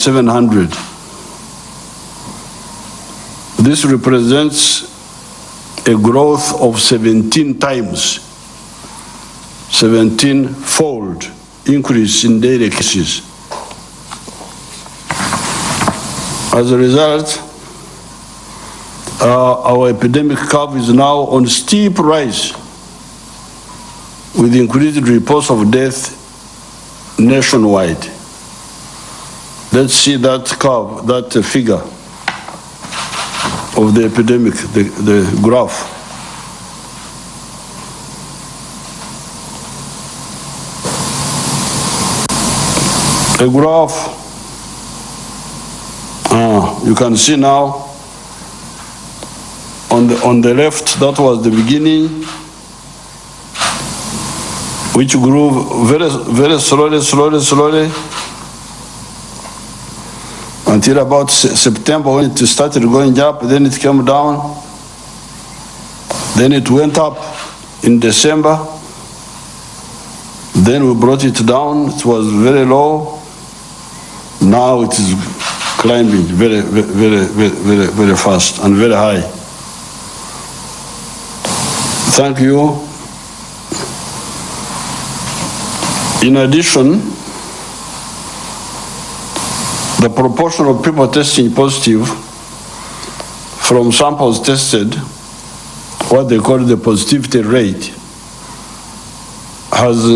700. This represents a growth of 17 times, 17-fold increase in daily cases. As a result, uh, our epidemic curve is now on steep rise with increased reports of death nationwide. Let's see that curve, that figure of the epidemic, the, the graph. A graph, uh, you can see now on the, on the left, that was the beginning, which grew very, very slowly, slowly, slowly, until about Se- September when it started going up, then it came down. Then it went up in December. Then we brought it down, it was very low. Now it is climbing very, very, very, very, very fast and very high. Thank you. In addition, the proportion of people testing positive from samples tested, what they call the positivity rate, has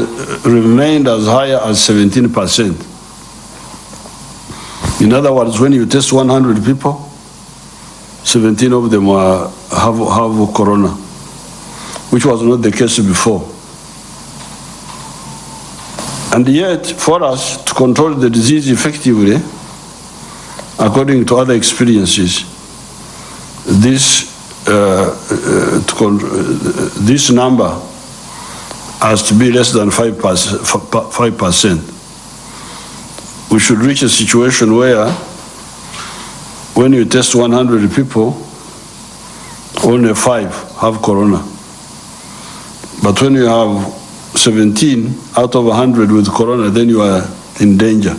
remained as high as 17%. In other words, when you test 100 people, 17 of them are, have, have corona, which was not the case before. And yet, for us to control the disease effectively, according to other experiences, this, uh, uh, uh, this number has to be less than 5%, 5%. We should reach a situation where when you test 100 people, only five have corona. But when you have 17 out of 100 with corona, then you are in danger.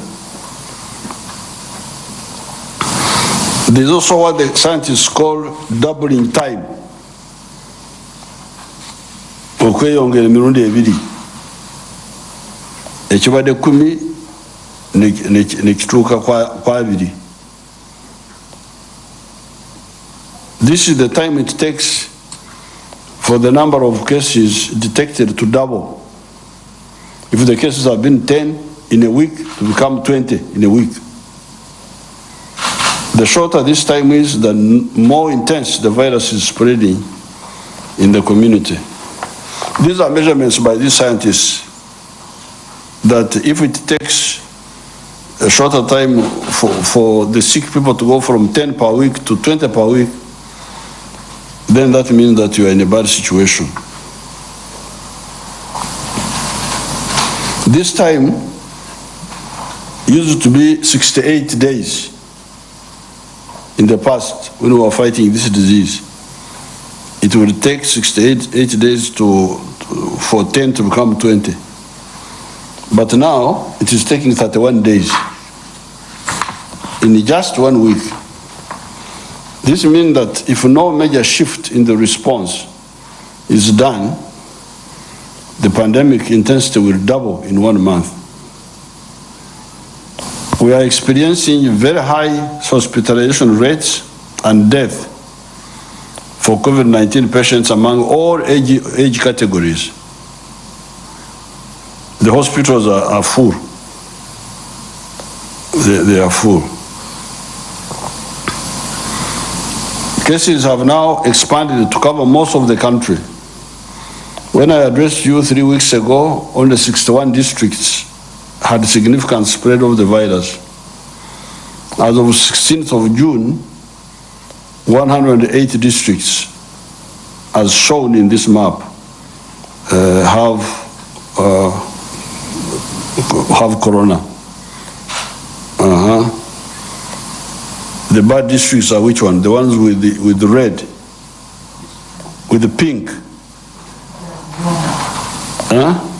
There's also what the scientists call doubling time. okweyongera emirundi ebiri. Ekibadde kumi ne- ne- nekituuka kwa abiri this is the time it takes for the number of cases detected to double. If the cases have been 10 in a week to become 20 in a week the shorter this time is, the more intense the virus is spreading in the community. These are measurements by these scientists that if it takes a shorter time for, for the sick people to go from 10 per week to 20 per week, then that means that you are in a bad situation. This time used to be 68 days in the past when we were fighting this disease. It would take 68 eight days to, to- for 10 to become 20. But now it is taking 31 days in just one week. This means that if no major shift in the response is done, the pandemic intensity will double in one month. We are experiencing very high hospitalization rates and death for COVID-19 patients among all age, age categories. The hospitals are, are full. They, they are full. Cases have now expanded to cover most of the country. When I addressed you three weeks ago, only 61 districts had significant spread of the virus. As of 16th of June, 108 districts, as shown in this map, uh, have, uh, have corona. Uh-huh. The bad districts are which one? The ones with the, with the red, with the pink. Huh?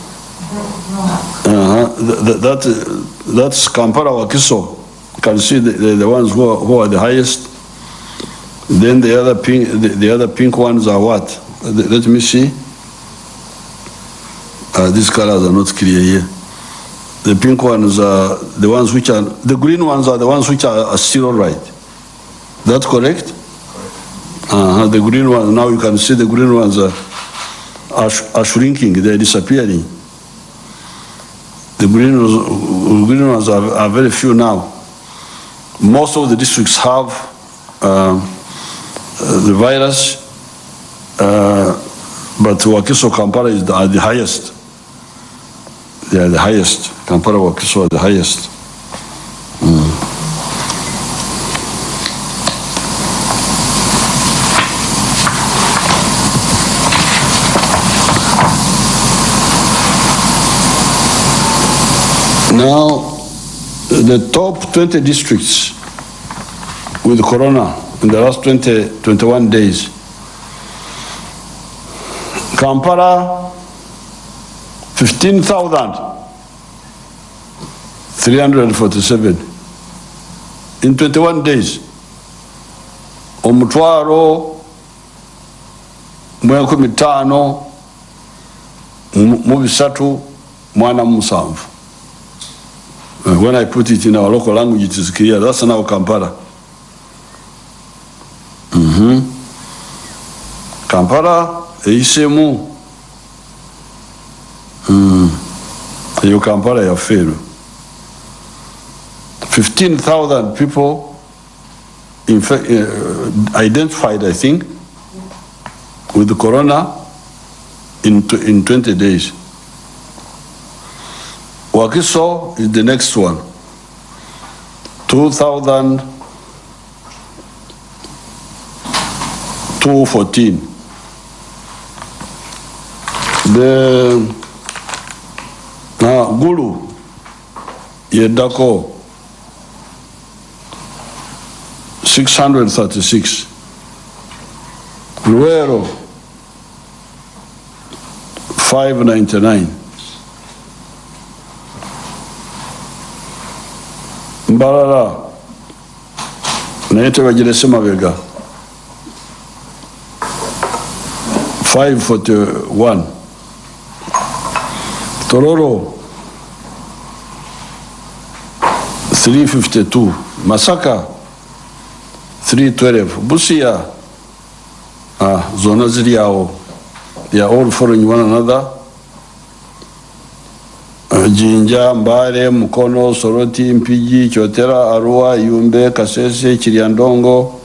Th- th- That, uh, that's Kampala, Wakiso, can see the, the, the ones who are, who are the highest. Then the other pink, the, the other pink ones are what? Let let me see. Uh, these colors are not clear here. The pink ones are the ones which are, the green ones are the ones which are, are still all right. That's correct? Uh, -huh. the green ones, now you can see the green ones are, are, are shrinking, they're disappearing. The green ones, green ones are, are very few now. Most of the districts have uh, the virus, uh, but Wakiso Kampala is the, are the highest. They are the highest. Kampala, Wakiso are the highest. Now, the top 20 districts with corona in the last 20, 21 days. Kampala, 15,347 in 21 days. Omutwaro, mu enkumi ttaano mu mu bisatu mwana. Uh, When I put it in our local language, it is clear. That's now Kampala. Mm -hmm. Kampala eisemu. Mm. You Kampala yaffe eno. 15,000 people in fact, uh, identified, I think, with the corona in, in 20 days. Wakiso is the next one. 2,000, 214. The, now Gulu, Yedako, 636. Luero, 599. Mbalala, naye tebagirese mabega. 541. Tororo, 352. Masaka, 312. Busia, ah, zona ziri awo. They are all following one another. Jinja, Mbale, Mukono, Soroti, Mpigi, Kyotera, Arua, Yumbe, Kasese, Kiryandongo,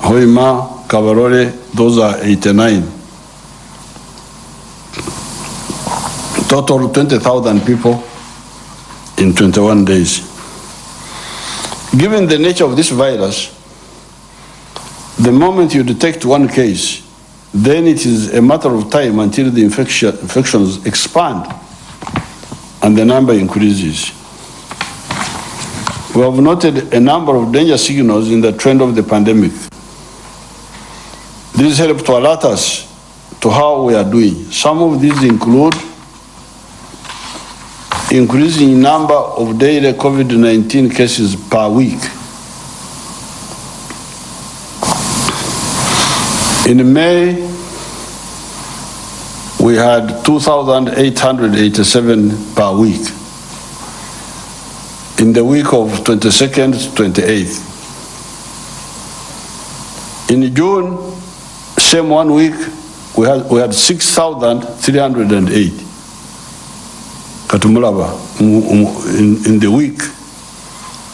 Hoima, Kabarole, those are 89. Total 20,000 people in 21 days. Given the nature of this virus, the moment you detect one case, then it is a matter of time until the infection, infections expand and the number increases. We have noted a number of danger signals in the trend of the pandemic. These help to alert us to how we are doing. Some of these include increasing number of daily COVID-19 cases per week. In May, we had 2,887 per week. In the week of 22nd to 28th. In June, same one week, we had, we had 6,308. Katumulaba, mu- mu- in, in the week,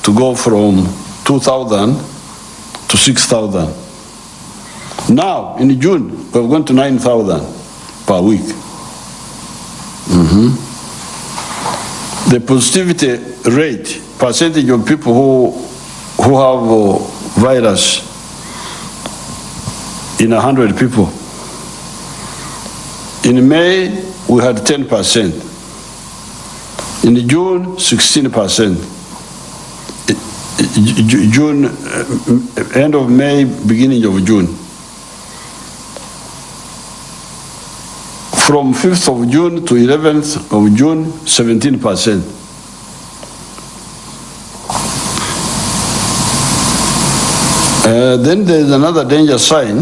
to go from 2,000 to 6,000. Now, in June, we've gone to 9,000 per week. Mhm. The positivity rate, percentage of people who, who have uh, virus in a 100 people. In May, we had 10%. In June, 16%. I- I- Ju- June, uh, end of May, beginning of June. From 5th of June to 11th of June, 17%. Uh, then there's another danger sign,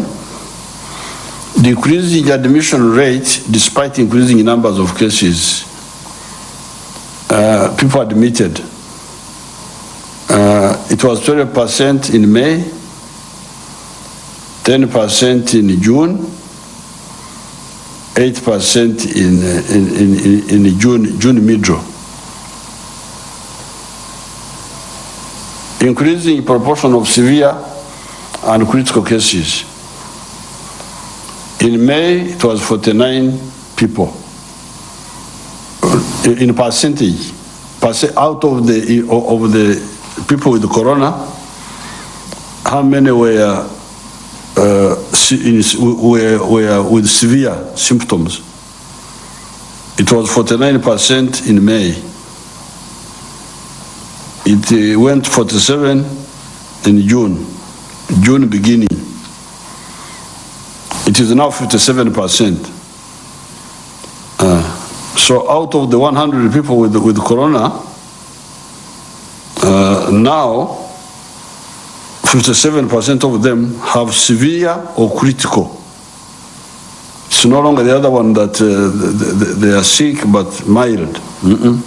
decreasing admission rate despite increasing numbers of cases. Uh, people admitted. Uh, it was 12% in May, 10% in June, 8% in, in, in, in June, June middle. Increasing proportion of severe and critical cases. In May, it was 49 people. In percentage, percent, out of the, of the people with corona, how many were, uh, in- were, were with severe symptoms? It was 49% in May. It uh, went 47 in June, June beginning. It is now 57%. Uh, So out of the 100 people with, with corona, uh, now 57% of them have severe or critical. It's no longer the other one that uh, th- th- they are sick but mild. Mm-mm.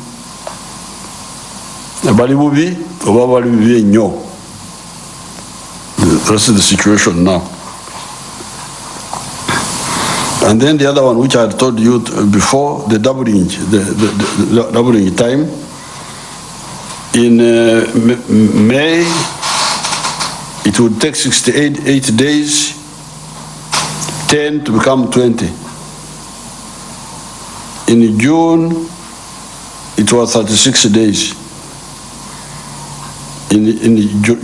bali bubi oba bali bibi ennyo that's the situation now and then the other one which i told you before the doubling the, the, the doubling time in uh, may it would take 68 eight days 10 to become 20 in june it was 36 days in, in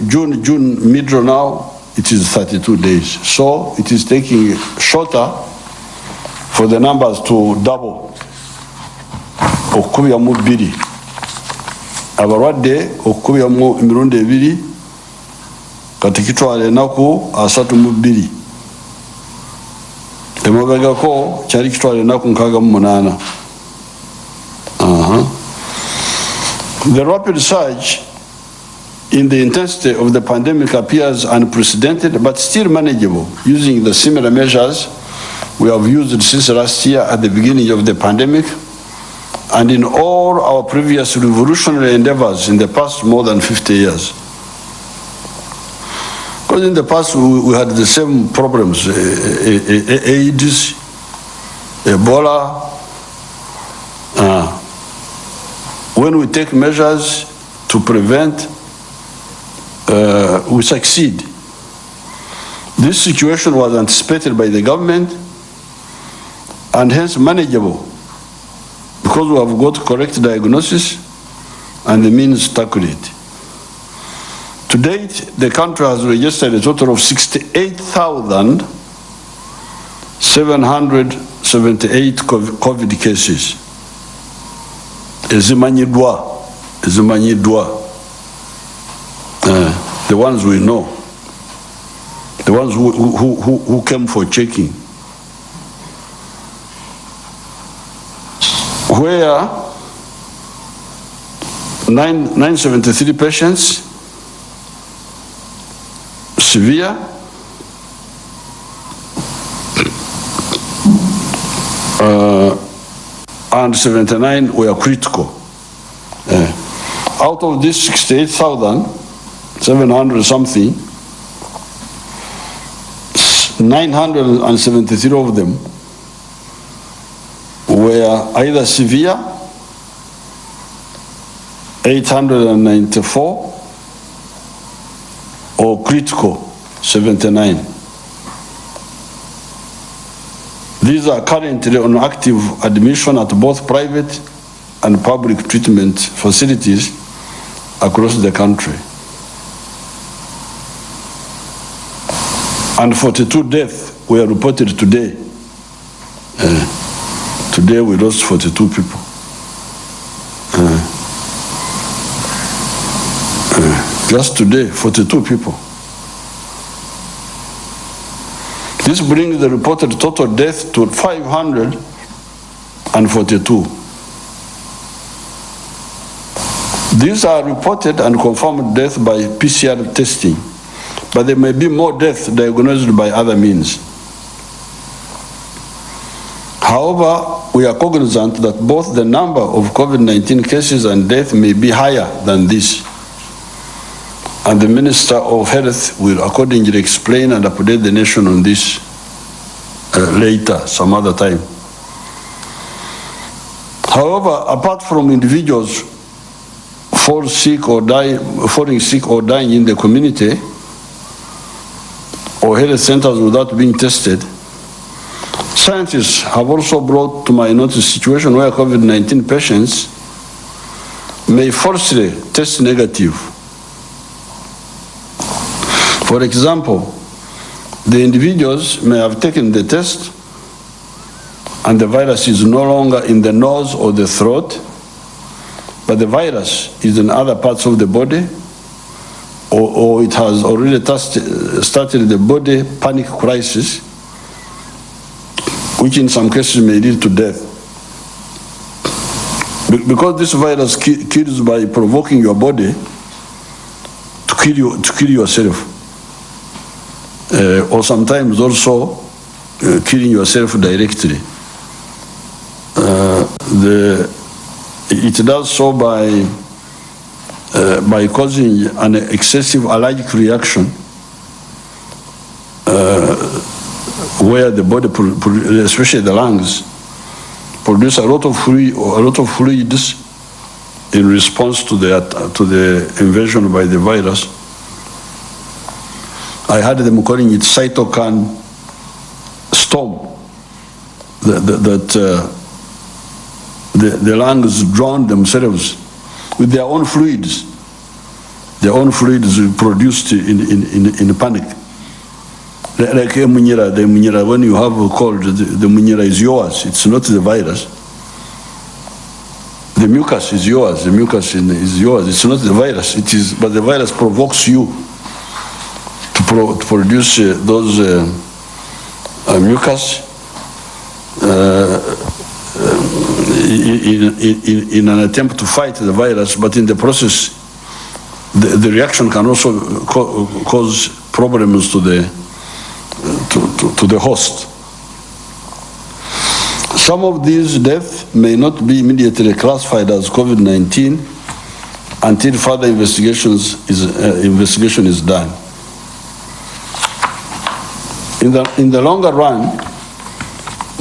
June, June middle now, it is 32 days. So it is taking shorter for the numbers to double. okukubyamu bbiri abalwadde okukubyamu emirundi ebiri kati kitwala enaku asatu mu bbiri emabegako kyali kitwala enaku nkaaga mu munaana. The rapid surge in the intensity of the pandemic appears unprecedented but still manageable using the similar measures we have used since last year at the beginning of the pandemic and in all our previous revolutionary endeavors in the past more than 50 years. Because in the past we, we had the same problems, AIDS, Ebola. uh, when we take measures to prevent uh, we succeed. This situation was anticipated by the government and hence manageable because we have got correct diagnosis and the means to tackle it. To date, the country has registered a total of 68,778 COVID cases. Uh, the ones we know, the ones who, who, who, who came for checking. Where nine, 973 patients, severe, uh, and 79 were critical. Uh, out of this 68,700 something, 973 of them were either severe, 894, or critical, 79. These are currently on active admission at both private and public treatment facilities across the country. And 42 deaths were reported today. Uh, today we lost 42 people. Uh, uh, just today, 42 people. This brings the reported total death to 542. These are reported and confirmed death by PCR testing, but there may be more death diagnosed by other means. However, we are cognizant that both the number of COVID-19 cases and death may be higher than this. And the Minister of Health will accordingly explain and update the nation on this uh, later, some other time. However, apart from individuals fall sick or die, falling sick or dying in the community or health centers without being tested, scientists have also brought to my notice a situation where COVID-19 patients may falsely test negative. For example, the individuals may have taken the test and the virus is no longer in the nose or the throat, but the virus is in other parts of the body, or, or it has already started the body panic crisis, which in some cases may lead to death. Because this virus kills by provoking your body to kill, you, to kill yourself. Uh, or sometimes also uh, killing yourself directly. Uh, the, it does so by, by causing an excessive allergic reaction where the body, especially the lungs, produce a lot of fluid, a lot of fluids in response to the to the invasion by the virus. I had them calling it cytokine storm. That, that, uh, the, the lungs drown themselves with their own fluids. Their own fluids produced in, in, in, in panic. Like a munyera, the munyera, when you have a cold, the, the is yours, it's not the virus. The mucus is yours, the mucus is yours, it's not the virus, it is, but the virus provokes you pro, to produce uh, those uh, uh, mucus in, in, in, an attempt to fight the virus, but in the process, the, the reaction can also co cause problems to the, to, to, to, the host. Some of these deaths may not be immediately classified as COVID-19 until further investigations is, uh, investigation is done. In the, in the longer run,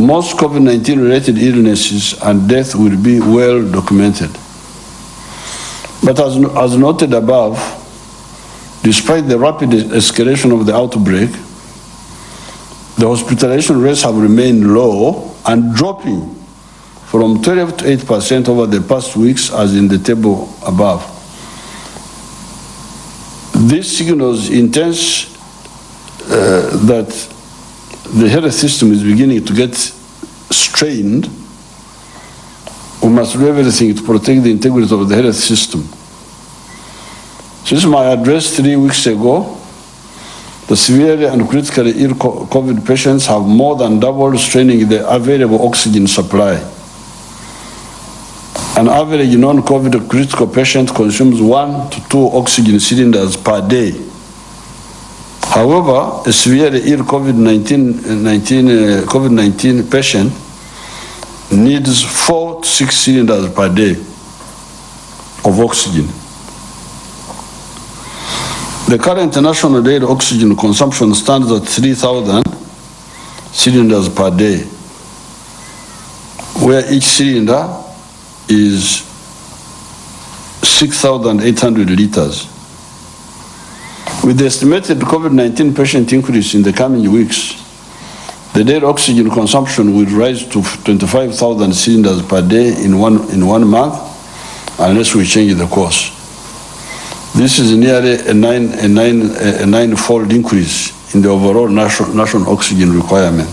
most COVID-19 related illnesses and death will be well documented. But as, as noted above, despite the rapid escalation of the outbreak, the hospitalization rates have remained low and dropping from 12 to 8% over the past weeks as in the table above. This signals intense Uh, that the health system is beginning to get strained, we must do everything to protect the integrity of the health system. Since my address three weeks ago, the severely and critically ill COVID patients have more than doubled straining the available oxygen supply. An average non-COVID critical patient consumes one to two oxygen cylinders per day However, a severe ill COVID-19 uh, COVID patient needs four to six cylinders per day of oxygen. The current national daily oxygen consumption stands at 3,000 cylinders per day, where each cylinder is 6,800 liters. With the estimated COVID-19 patient increase in the coming weeks, the daily oxygen consumption will rise to 25,000 cylinders per day in one, in one month unless we change the course. This is nearly a, nine, a, nine, a nine-fold increase in the overall national, national oxygen requirement.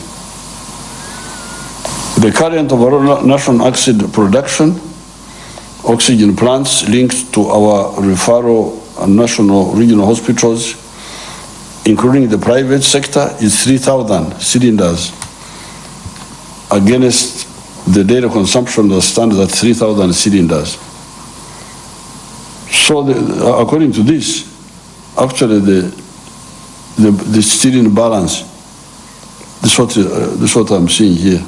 The current overall national oxygen production, oxygen plants linked to our referral national regional hospitals, including the private sector, is 3,000 cylinders against the daily consumption that stands at 3,000 cylinders. So the, according to this, actually the, the, the in balance. This is what, uh, this is what I'm seeing here.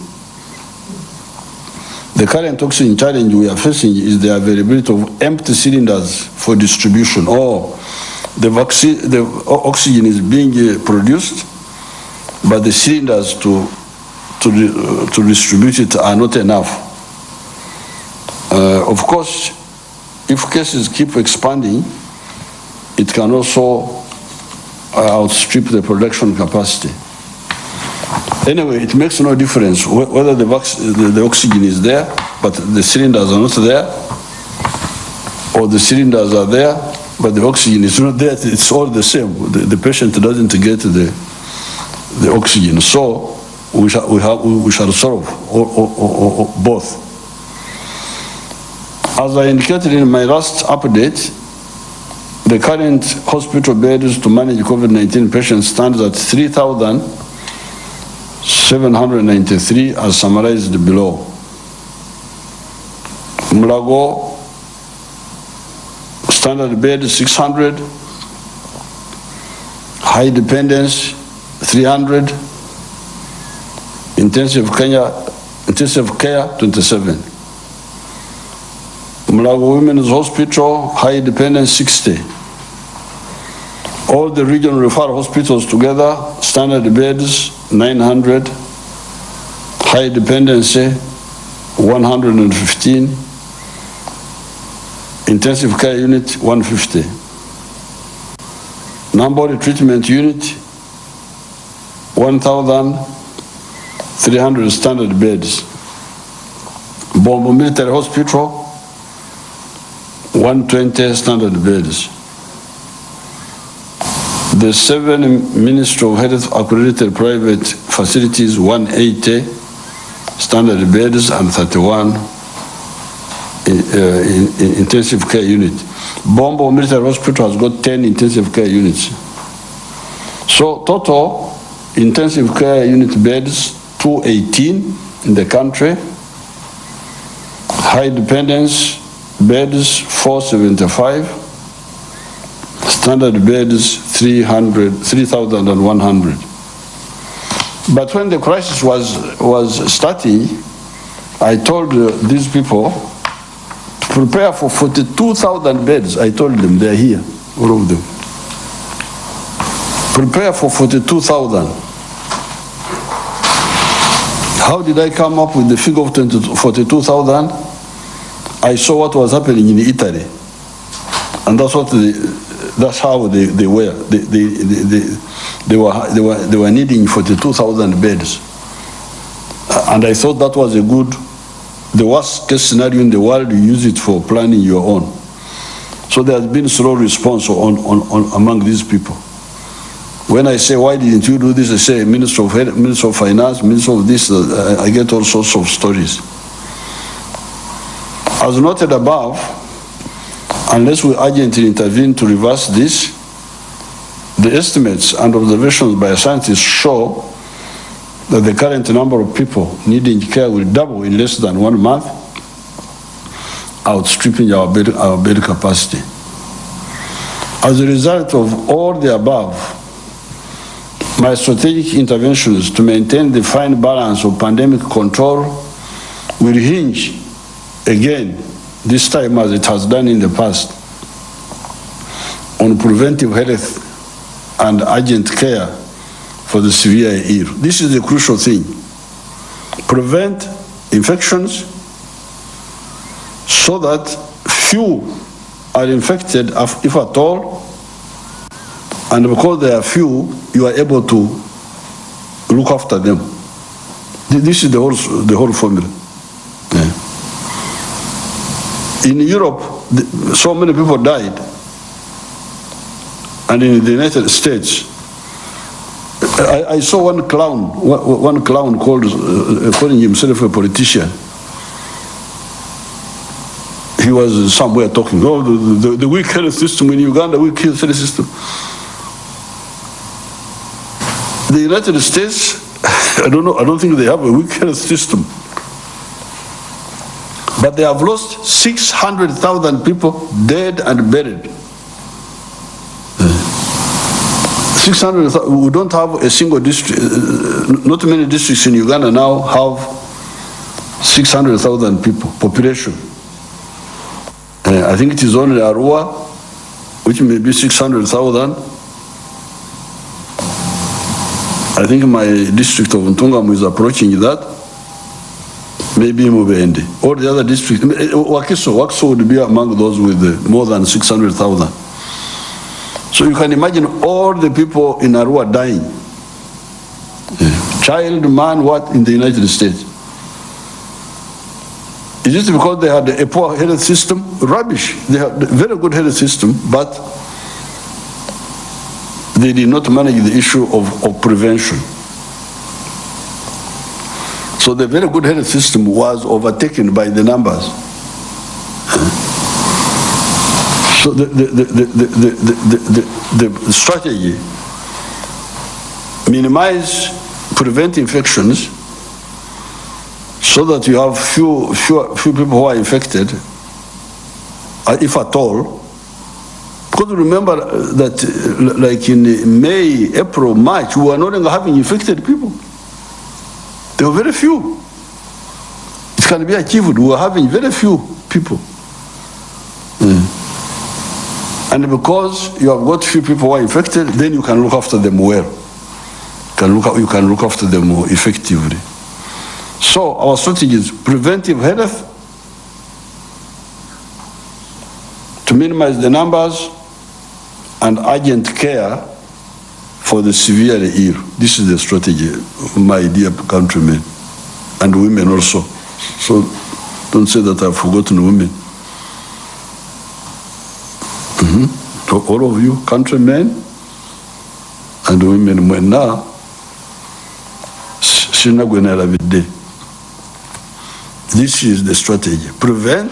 The current oxygen challenge we are facing is the availability of empty cylinders for distribution or the, the oxygen is being uh, produced, but the cylinders to, to, uh, to distribute it are not enough. Uh, Of course, if cases keep expanding, it can also uh, outstrip the production capacity. Anyway, it makes no difference whether the, the, the oxygen is there, but the cylinders are not there, or the cylinders are there, but the oxygen is not there. It's all the same. The, the patient doesn't get the, the oxygen. So we shall, we have, we shall solve or, or, both. As I indicated in my last update, the current hospital beds to manage COVID-19 patients stands at 3,793 are summarized below. Mulago, standard bed 600, high dependence 300, intensive care, intensive care 27. Mulago Women's Hospital, high dependence 60. All the regional referral hospitals together, standard beds 900, high dependency 115, intensive care unit 150. Namboole treatment unit 1,300 standard beds. Bombo Military Hospital 120 standard beds. The seven Ministry of Health accredited private facilities, 180 standard beds and 31 in, uh, in, in intensive care unit. Bombo Military Hospital has got 10 intensive care units. So total intensive care unit beds, 218 in the country. High dependence beds 475, standard beds 300, 3,100. But when the crisis was, was starting, I told uh, these people to prepare for 42,000 beds. I told them they're here, all of them. Prepare for 42,000. How did I come up with the figure of 42,000? I saw what was happening in Italy. And that's what they, that's how they, they were. They, they, they, they, were, they were, they were needing 42,000 beds. Uh, And I thought that was a good, the worst case scenario in the world, you use it for planning your own. So there has been slow response on, on, on among these people. When I say, why didn't you do this? I say, Minister of, Minister of Finance, Minister of this, uh, I get all sorts of stories. As noted above, unless we urgently intervene to reverse this, the estimates and observations by scientists show that the current number of people needing care will double in less than one month, outstripping our bed, our bed capacity. As a result of all the above, my strategic interventions to maintain the fine balance of pandemic control will hinge again, this time as it has done in the past, on preventive health and urgent care for the severe ill. This is the crucial thing. Prevent infections so that few are infected, if at all, and because there are few, you are able to look after them. This is the whole, the whole formula. Yeah. In Europe, so many people died. And in the United States, I, I saw one clown, one clown called, uh, calling himself a politician. He was somewhere talking, oh, the, the, the weak health system in Uganda, weak health system. The United States, I don't know, I don't think they have a weak health system. But they have lost 600,000 people dead and buried. 600, we don't have a single district, uh, not many districts in Uganda now have 600,000 people, population. Uh, I think it is only Arua, which may be 600,000. I think my district of Ntungamu is approaching that. Maybe Mubende. All the other districts, eh, Wakiso, Wakiso would be among those with uh, more than 600,000. So you can imagine all the people in Arua dying. Eh, Child, man, what, in the United States. Is it because they had a poor health system? Rubbish. They had a very good health system, but they did not manage the issue of, of prevention. So the very good health system was overtaken by the numbers. So the, the, the, the, the, the, the, the strategy, minimize, prevent infections, so that you have few, few, few people who are infected, uh, if at all. Because remember uh, that uh, like in May, April, March, we were no longer having infected people. There were very few. It can be achieved. We were having very few people. Mm. And because you have got few people who are infected, then you can look after them well. You can look, you can look after them more effectively. So our strategy is preventive health, to minimize the numbers, and urgent care for the severely ill. This is the strategy, my dear countrymen, and women also. So don't say that I've forgotten women. Mhm. To all of you, countrymen and women, mwena sinagwenalabidde. This is the strategy. Prevent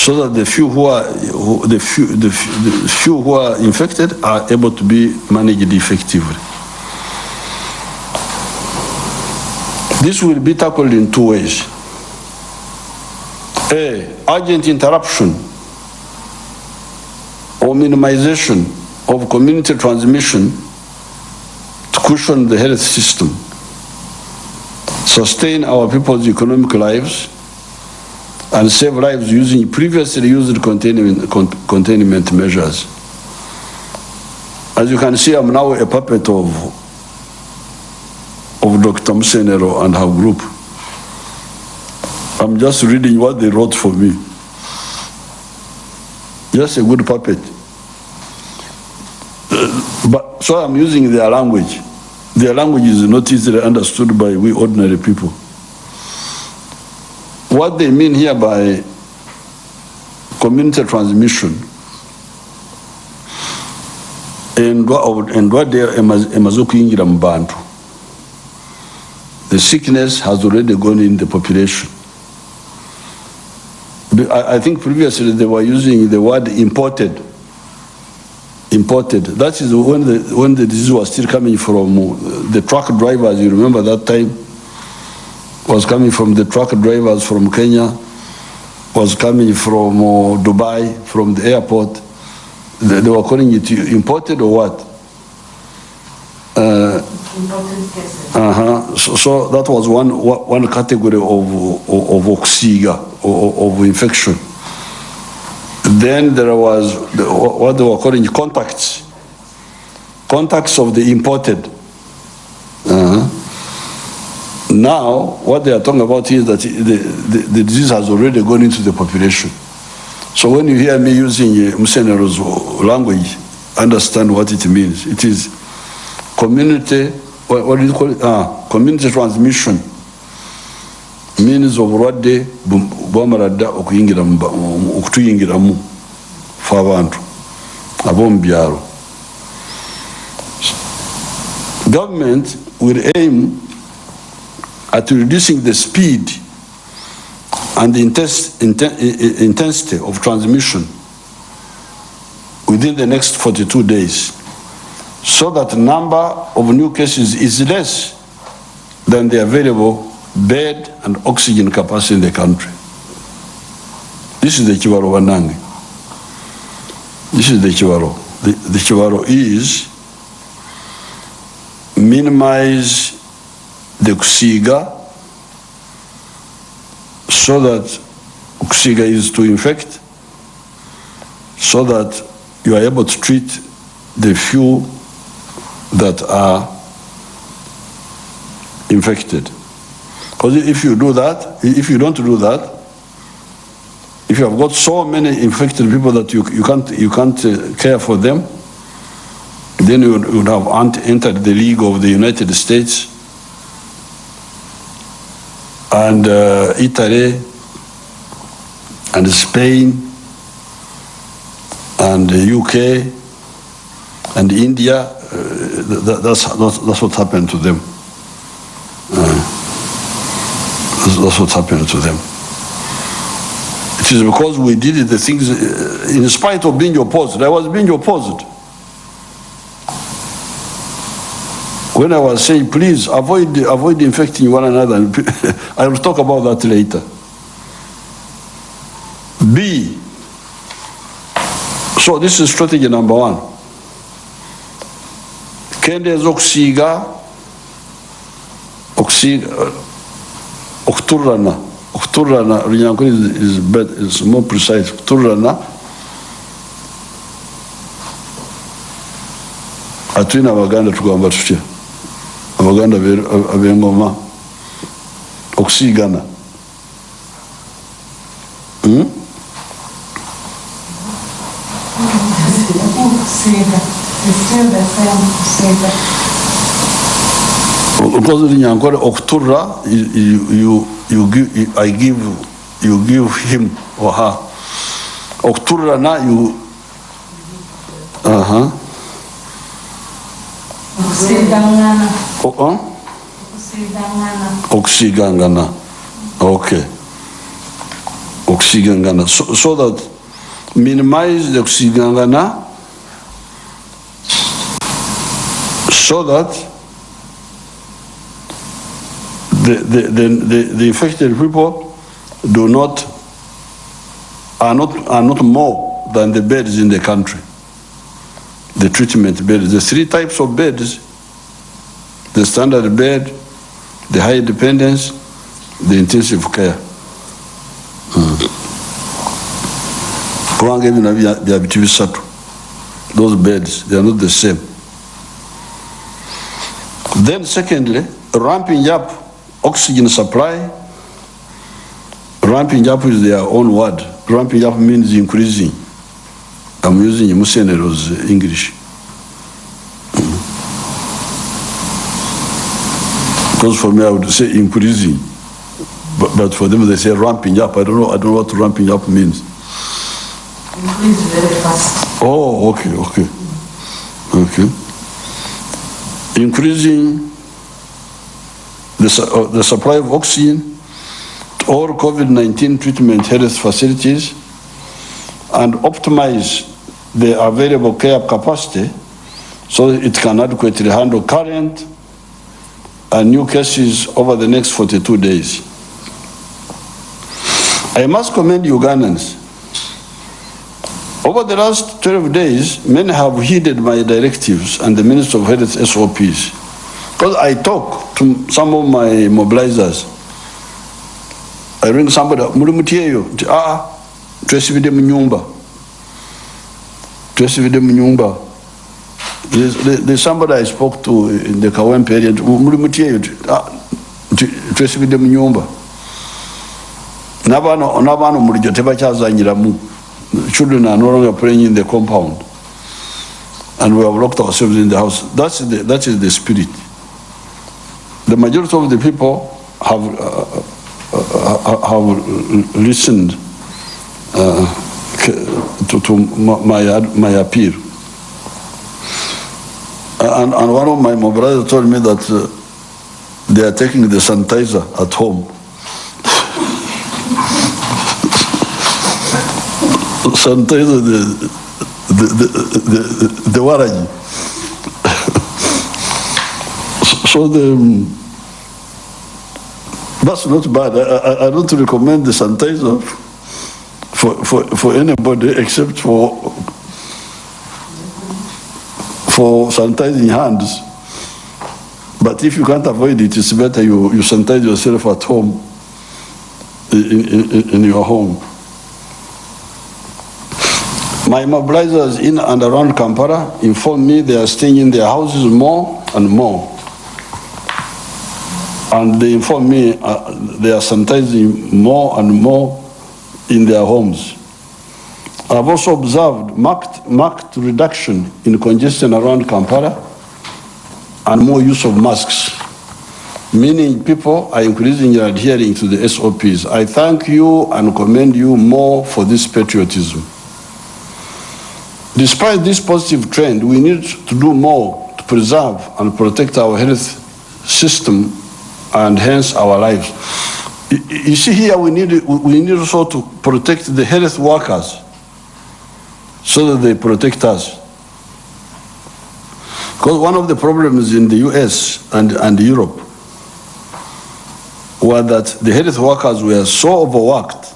so that the few who are who, the few the, the few who are infected are able to be managed effectively. This will be tackled in two ways. A, urgent interruption or minimization of community transmission to cushion the health system, sustain our people's economic lives, and save lives using previously used containment, con- containment measures. As you can see, I'm now a puppet of, of Dr. Musenero and her group. I'm just reading what they wrote for me. Just a good puppet. But, so I'm using their language. Their language is not easily understood by we ordinary people. What they mean here by community transmission endwa- endwadde ema- emaze okuyingira mu bantu the sickness has already gone in the population. I, think previously they were using the word imported. Imported. That is when the when the disease was still coming from the truck drivers you remember that time was coming from the truck drivers from Kenya, was coming from uh, Dubai, from the airport. They, they were calling it imported or what? Uh, cases. uh-huh. So, so that was one, one category of, of, of oxiga, of, of infection. Then there was the, what they were calling contacts, contacts of the imported. Uh-huh. Now, what they are talking about is that the, the, the disease has already gone into the population. So when you hear me using uh, Musenero's language, understand what it means. It is community, what, what do you call it? Ah, community transmission means obulwadde bu- bwamala dda okutuyingiramu fe abantu ab'omu byalo government will aim at reducing the speed and the intensity of transmission within the next 42 days so that the number of new cases is less than the available bed and oxygen capacity in the country. This is the Chiwaro Wanangi. This is the Chiwaro. the, the Chivaro is minimize the Kusiga so that Kusiga is to infect, so that you are able to treat the few that are infected. Because if you do that, if you don't do that, if you have got so many infected people that you, you can't, you can't uh, care for them, then you would, you would have entered the league of the United States and uh, Italy and Spain and the UK and India. Uh, that, that's, that's, that's what happened to them. Uh, that's, that's what happened to them. It is because we did the things uh, in spite of being opposed. I was being opposed. When I was saying, please avoid, avoid infecting one another, I will talk about that later. B. So this is strategy number one. Kendeeza okusiiga uh, okusiiga okuturrana okuturrana olunyankore is, is, more precise okuturrana atwine abaganda tugamba tutya abaganda be- ab'engoma okusiigana Hmm? Kusiga. It's still the same kusiga. Because Runyankore Oktura, you, you, you, you give, you- I give, you give him or her. Oktura na you, uh-huh. Okusigangana. O- huh? Okusigangana. Okusigangana. Okay. Okusigangana. So, so that minimize the okusigangana so that the, the, the, the, the infected people do not are not are not more than the beds in the country. The treatment beds. The three types of beds the standard bed, the high dependence, the intensive care. Uh-huh. kubanga bisatu those beds they are not the same. Then secondly ramping up oxygen supply. Ramping up is their own word. Ramping up means increasing i'm using musenero's english Because for me, I would say increasing. But, but for them, they say ramping up. I don't know, I don't know what ramping up means. Increase very fast. Oh, okay, okay. Okay. Increasing the, su- uh, the supply of oxygen to all COVID-19 treatment health facilities and optimize the available care capacity so it can adequately handle current and new cases over the next 42 days. I must commend Ugandans. Over the last 12 days, many have heeded my directives and the Minister of Health SOPs. Because I talk to some of my mobilizers. I ring somebody, nti ah, twesibide mu nyumba. Twesibide mu nyumba. Somebody I spoke to in the nti, muri mutieyo, nti, ah, nti twesibide mu nyumba. N'abaana omuliro tebakyazanyiramu. Children are no longer playing in the compound. And we have locked ourselves in the house. That's the, that is the spirit. The majority of the people have, uh, uh, have listened uh, to, to my, my. And, and one of my mobilizers told me that uh, they are taking the sanitizer at home. sanitizer the, the, the, the, the waraji. so the, um, that's not bad. I, I, I don't recommend the sanitizer for, for, for anybody except for for sanitizing hands. But if you can't avoid it, it's better you, you sanitize yourself at home, in, in, in your home. My mobilizers in and around Kampala inform me they are staying in their houses more and more. And they inform me uh, they are sanitizing more and more in their homes. I've also observed marked, marked reduction in congestion around Kampala and more use of masks, meaning people are increasingly adhering to the SOPs. I thank you and commend you more for this patriotism. Despite this positive trend, we need to do more to preserve and protect our health system and hence our lives. You- see here, we need, we need also to protect the health workers so that they protect us. Because one of the problems in the US and, and Europe were that the health workers were so overworked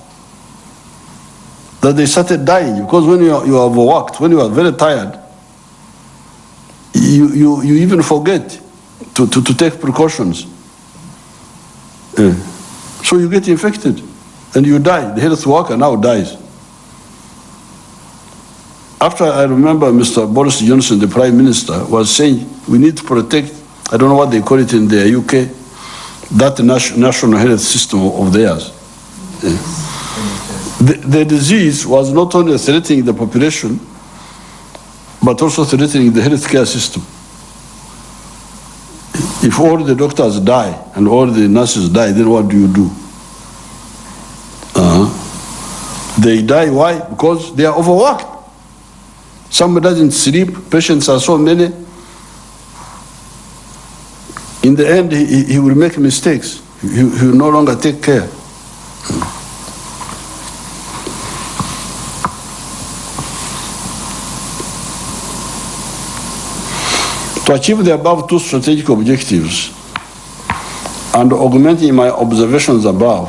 that they started dying. Because when you are, you are overworked, when you are very tired, you, you, you even forget to, to, to take precautions. Eh. So you get infected and you die. The health worker now dies. After I remember Mr. Boris Johnson, the Prime Minister, was saying we need to protect, I don't know what they call it in the UK, that nation, national health system of theirs. Eh. The, the disease was not only threatening the population, but also threatening the healthcare system. If all the doctors die and all the nurses die, then what do you do? Uh-huh. They die, why? Because they are overworked. Somebody doesn't sleep, patients are so many. In the end, he, he- will make mistakes. He, he will no longer take care. To achieve the above two strategic objectives and augmenting my observations above,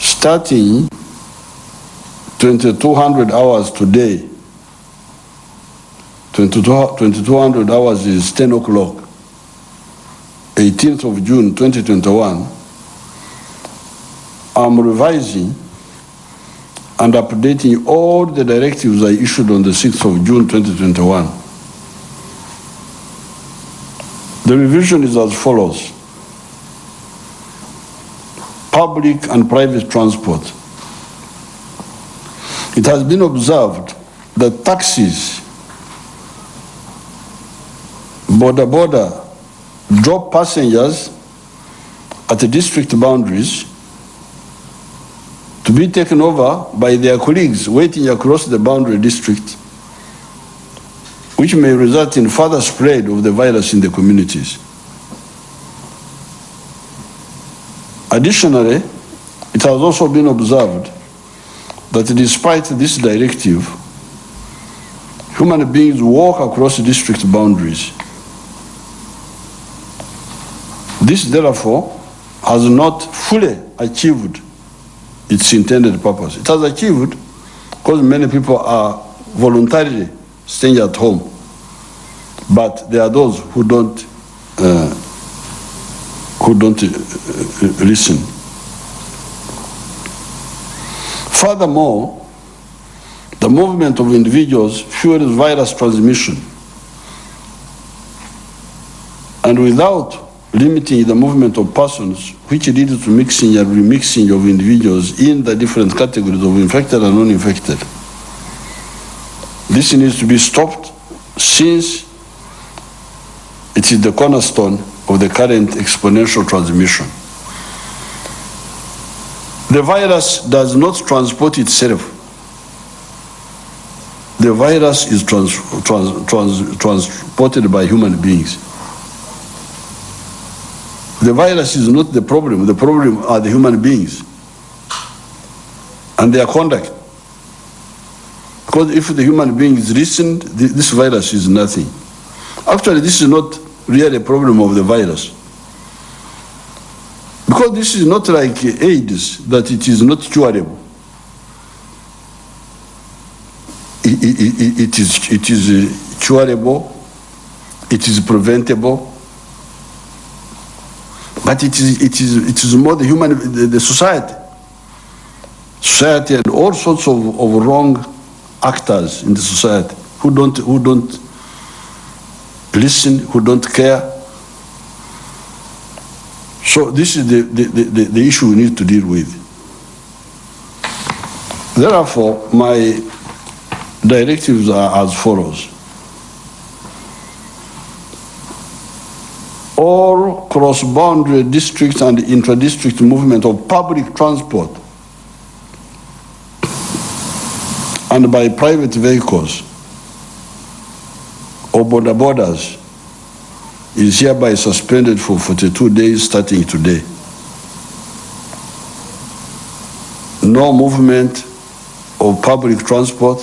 starting 2200 hours today, 2200 hours is 10 o'clock, 18th of June 2021, I'm revising and updating all the directives I issued on the 6th of June 2021. The revision is as follows. Public and private transport. It has been observed that taxis, boda boda, drop passengers at the district boundaries to be taken over by their colleagues waiting across the boundary district which may result in further spread of the virus in the communities. Additionally, it has also been observed that despite this directive, human beings walk across district boundaries. This therefore has not fully achieved its intended purpose. It has achieved because many people are voluntarily staying at home. But there are those who don't, uh, who don't uh, listen. Furthermore, the movement of individuals fuels virus transmission. And without limiting the movement of persons, which leads to mixing and remixing of individuals in the different categories of infected and non-infected. This needs to be stopped since it is the cornerstone of the current exponential transmission. The virus does not transport itself. The virus is trans, trans, trans, transported by human beings. The virus is not the problem. The problem are the human beings and their conduct. Because if the human beings listened, th- this virus is nothing. Actually, this is not really a problem of the virus. Because this is not like AIDS, that it is not curable. It, it, it- is, it is uh, curable, it is preventable, but it is, it is, it is more the human, the, the society. Society and all sorts of, of wrong actors in the society who don't, who don't listen, who don't care. So this is the, the, the, the- issue we need to deal with. Therefore, my directives are as follows. All cross-boundary district and intra-district movement of public transport and by private vehicles or boda bodas is hereby suspended for 42 days starting today. No movement of public transport,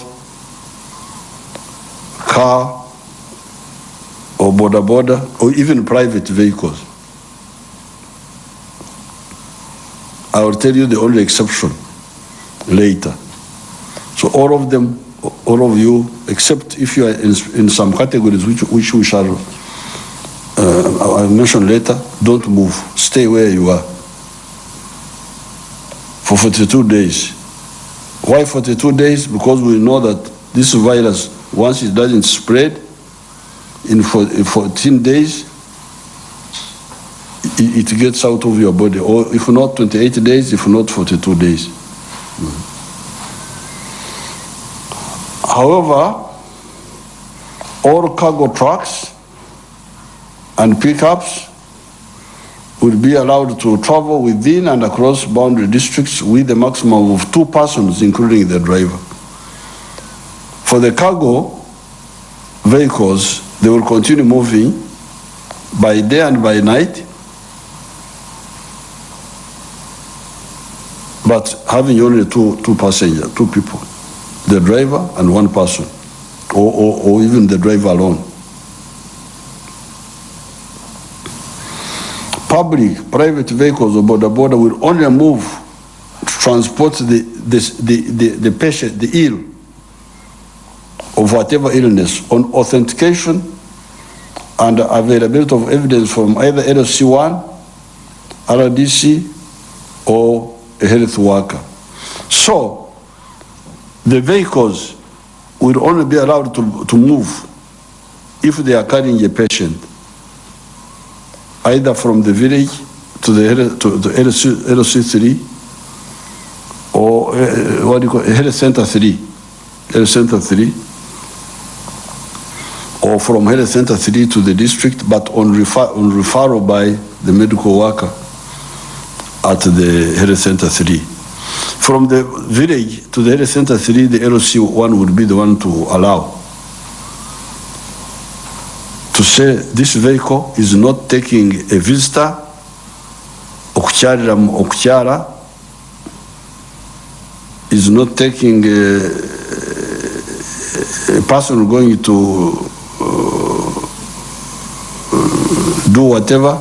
car, or boda boda, or even private vehicles. I will tell you the only exception later. So all of them, all of you, except if you are in, in some categories which, which we shall uh, I'll mention later, don't move. Stay where you are for 42 days. Why 42 days? Because we know that this virus, once it doesn't spread, in four- in 14 days, it gets out of your body. Or if not 28 days, if not 42 days. However, all cargo trucks and pickups will be allowed to travel within and across boundary districts with a maximum of two persons, including the driver. For the cargo vehicles, they will continue moving by day and by night, but having only two, two passengers, two people, the driver and one person, or, or, or even the driver alone. public, private vehicles or boda boda will only move to transport the, this, the, the, the patient, the ill, of whatever illness on authentication and availability of evidence from either LC1, RDC, or a health worker. So, the vehicles will only be allowed to, to move if they are carrying a patient either from the village to the, to LC, LC3 or uh, what do you call health center 3, health center 3, or from health center 3 to the district, but on, refer, on referral by the medical worker at the health center 3. From the village to the health center 3, the LC1 would be the one to allow. To say this vehicle is not taking a visitor okukyalira mu- is not taking a, a person going to uh, do whatever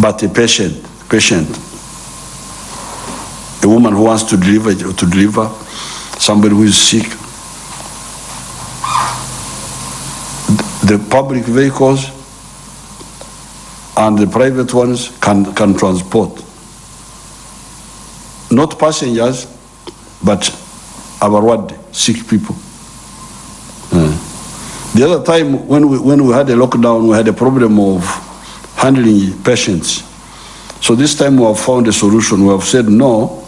but a patient patient woman who wants to deliver to deliver somebody who is sick the public vehicles and the private ones can, can transport. Not passengers, but our what, sick people. The other time when we, when we had a lockdown, we had a problem of handling patients. So this time we have found a solution. We have said no,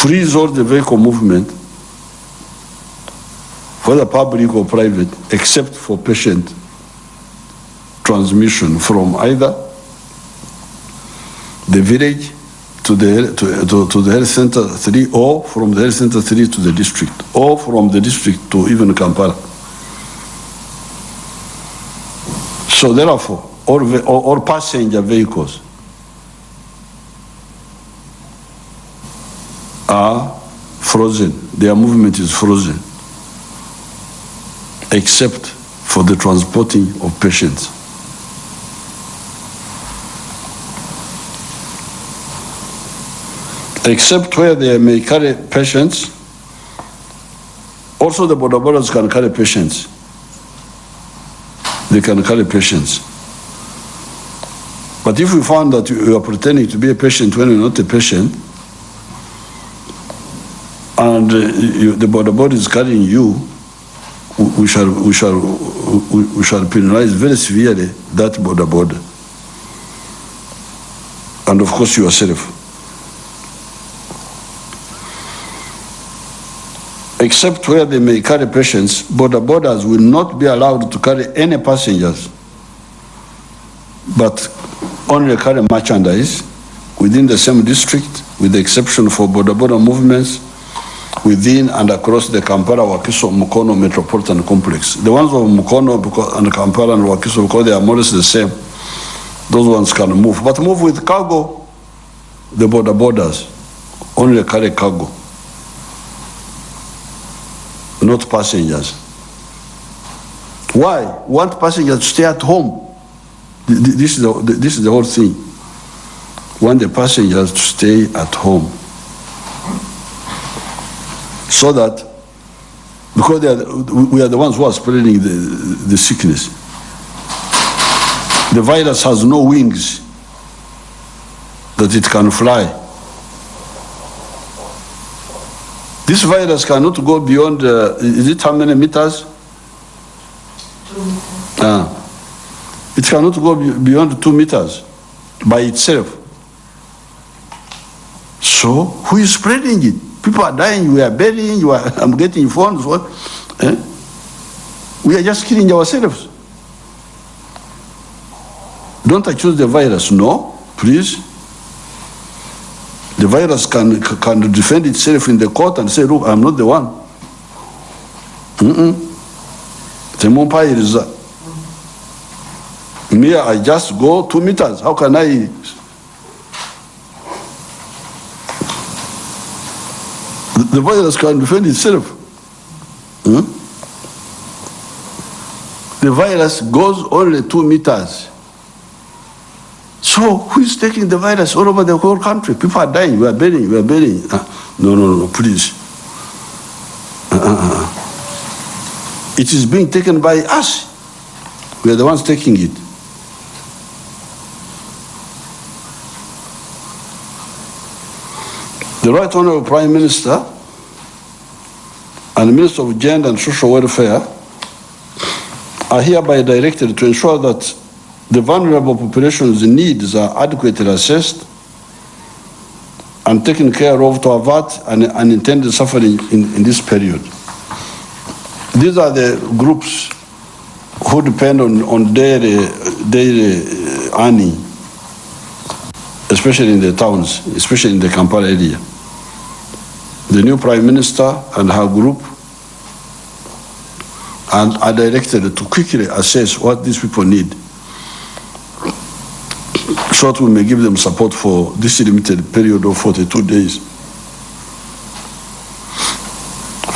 freeze all the vehicle movement whether public or private, except for patient transmission from either the village to the, to, to, to the health center three, or from the health center three to the district, or from the district to even Kampala. So therefore, all, all passenger vehicles are frozen, their movement is frozen except for the transporting of patients. Except where they may carry patients Also, the boda bodas can carry patients. They can carry patients. But if we found that you are pretending to be a patient when you're not a patient, and uh, you, the boda boda is carrying you, we- shall, we shall, we shall penalize very severely that boda boda. And of course yourself. Except where they may carry patients, boda bodas will not be allowed to carry any passengers, but only carry merchandise within the same district, with the exception for boda boda movements within and across the Kampala, Wakiso, Mukono Metropolitan Complex. The ones of Mukono and Kampala and Wakiso, because they are more or less the same, those ones can move. But move with cargo, the boda bodas, only carry cargo, not passengers. Why? Want passengers to stay at home. Th- th- This is the, this is the whole thing. Want the passengers to stay at home so that because they are, we are the ones who are spreading the, the sickness. The virus has no wings that it can fly. This virus cannot go beyond, uh, is it how many meters? Two. Ah. It cannot go beyond two meters by itself. So who is spreading it? People are dying, we are burying, you are, I'm getting phones. What? Eh? We are just killing ourselves. Don't accuse the virus. No, please. The virus can, can defend itself in the court and say, look, I'm not the one. Mm-mm. Temumpayiriza. Me, I just go two meters. How can I the virus can defend itself. Hmm? The virus goes only two meters. So who is taking the virus all over the whole country? People are dying. We are burying. We are burying. Ah, no, no, no, please. Uh, uh, uh. It is being taken by us. We are the ones taking it. The Right Honorable Prime Minister and the Minister of Gender and Social Welfare are hereby directed to ensure that the vulnerable population's needs are adequately assessed and taken care of to avert an unintended suffering in, in this period. These are the groups who depend on, on daily, daily uh, earning, especially in the towns, especially in the Kampala area. The new Prime Minister and her group and are directed to quickly assess what these people need so that we may give them support for this limited period of 42 days.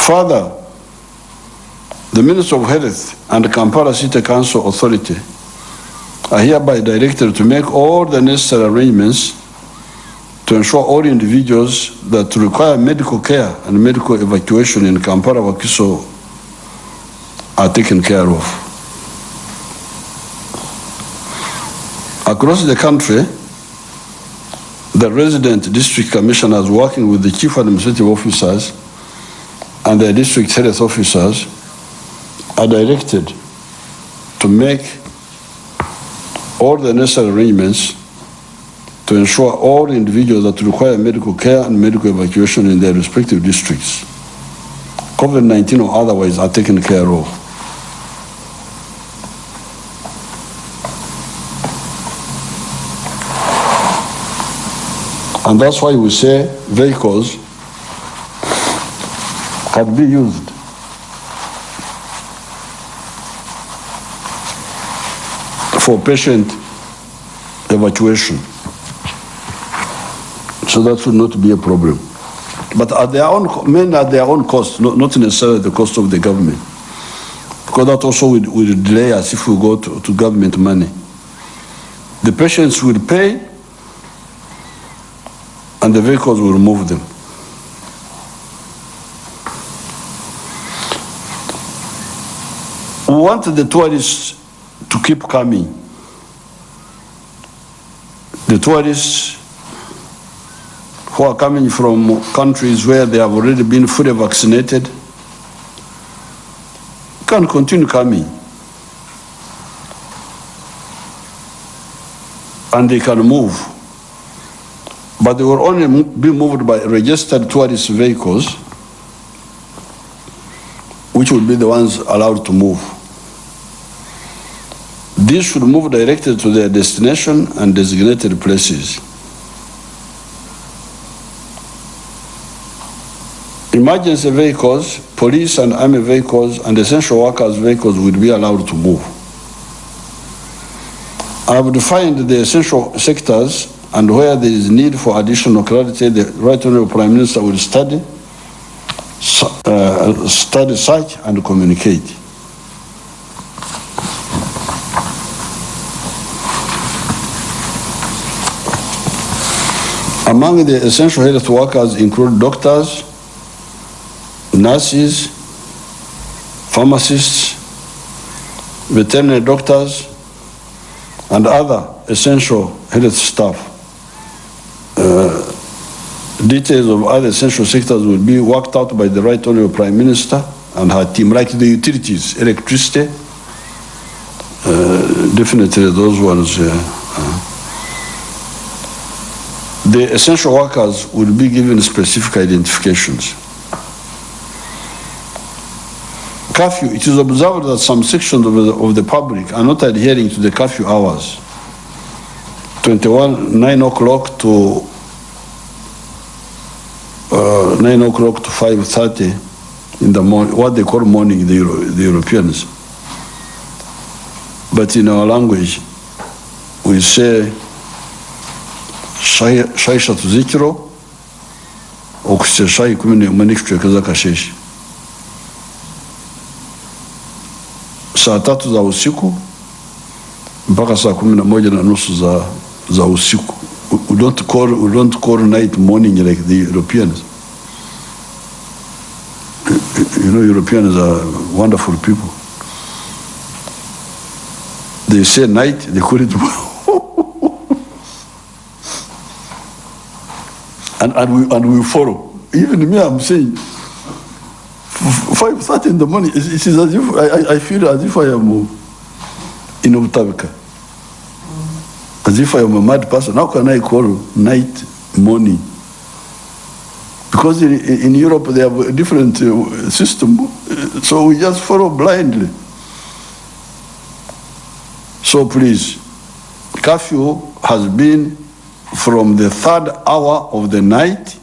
Further, the Minister of Health and the Kampala City Council Authority are hereby directed to make all the necessary arrangements to ensure all individuals that require medical care and medical evacuation in Kampala Wakiso are taken care of. Across the country, the resident district commissioners working with the chief administrative officers and the district health officers are directed to make all the necessary arrangements to ensure all individuals that require medical care and medical evacuation in their respective districts, COVID-19 or otherwise, are taken care of. And that's why we say vehicles can be used. For patient evacuation. So that should not be a problem. But at their own, men at their own cost, not, not necessarily the cost of the government. Because that also will, will delay us if we go to, to government money. The patients will pay and the vehicles will move them. We want the tourists to keep coming. The tourists who are coming from countries where they have already been fully vaccinated can continue coming. And they can move. But they will only be moved by registered tourist vehicles, which will be the ones allowed to move. These should move directly to their destination and designated places. Emergency vehicles, police and army vehicles, and essential workers' vehicles will be allowed to move. I have find the essential sectors and where there is need for additional clarity, the Right Honorable Prime Minister will study, uh, study such and communicate. Among the essential health workers include doctors, nurses, pharmacists, veterinary doctors, and other essential health staff. Uh, Details of other essential sectors will be worked out by the Right Honorable Prime Minister and her team, like the utilities, electricity, uh, definitely those ones. uh. The essential workers will be given specific identifications. Curfew, it is observed that some sections of the, of the public are not adhering to the curfew hours. 21, 9 o'clock to uh, 9 o'clock to 5.30 in the morning, what they call morning, the, Euro, the Europeans. But in our language, we say shai shai eshatu z'ekiro okusa shayi kumi n'emwe n'ekicweka saa tatu za usiku mpaka saa kumi na moja na nusu za, za usiku. We- don't call, we don't call night morning like the Europeans. You know, Europeans are wonderful people. They say night, they call it and, and, we, and we follow. Even me, I'm saying, five thirty in the morning. It, is as if I, I- feel as if I am in Utabika. As if I am a mad person. How can I call night morning? Because in, in Europe they have a different uh, system, so we just follow blindly. So please, curfew has been from the third hour of the night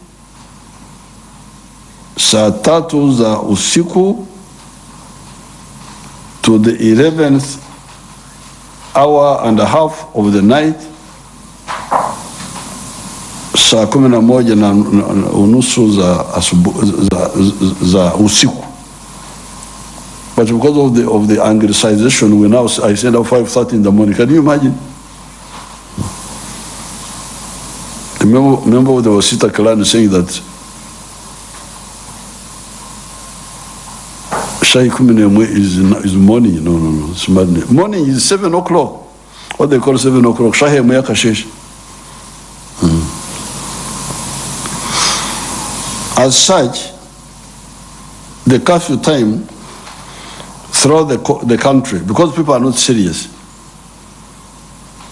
saa tatu za usiku to the 11th hour and a half of the night saa kumi na moja na unusu za, asubu, za, za usiku. But because of the, of the anglicization we now I send out 5.30 in the morning. Can you imagine? Remember, remember the Wasita clan saying that Shai emwe is, is morning. No, no, no. It's madness. Morning is seven o'clock. What they call seven o'clock. Shai emwe ya kashesh. Hmm. As such, the curfew time throughout the, the country, because people are not serious.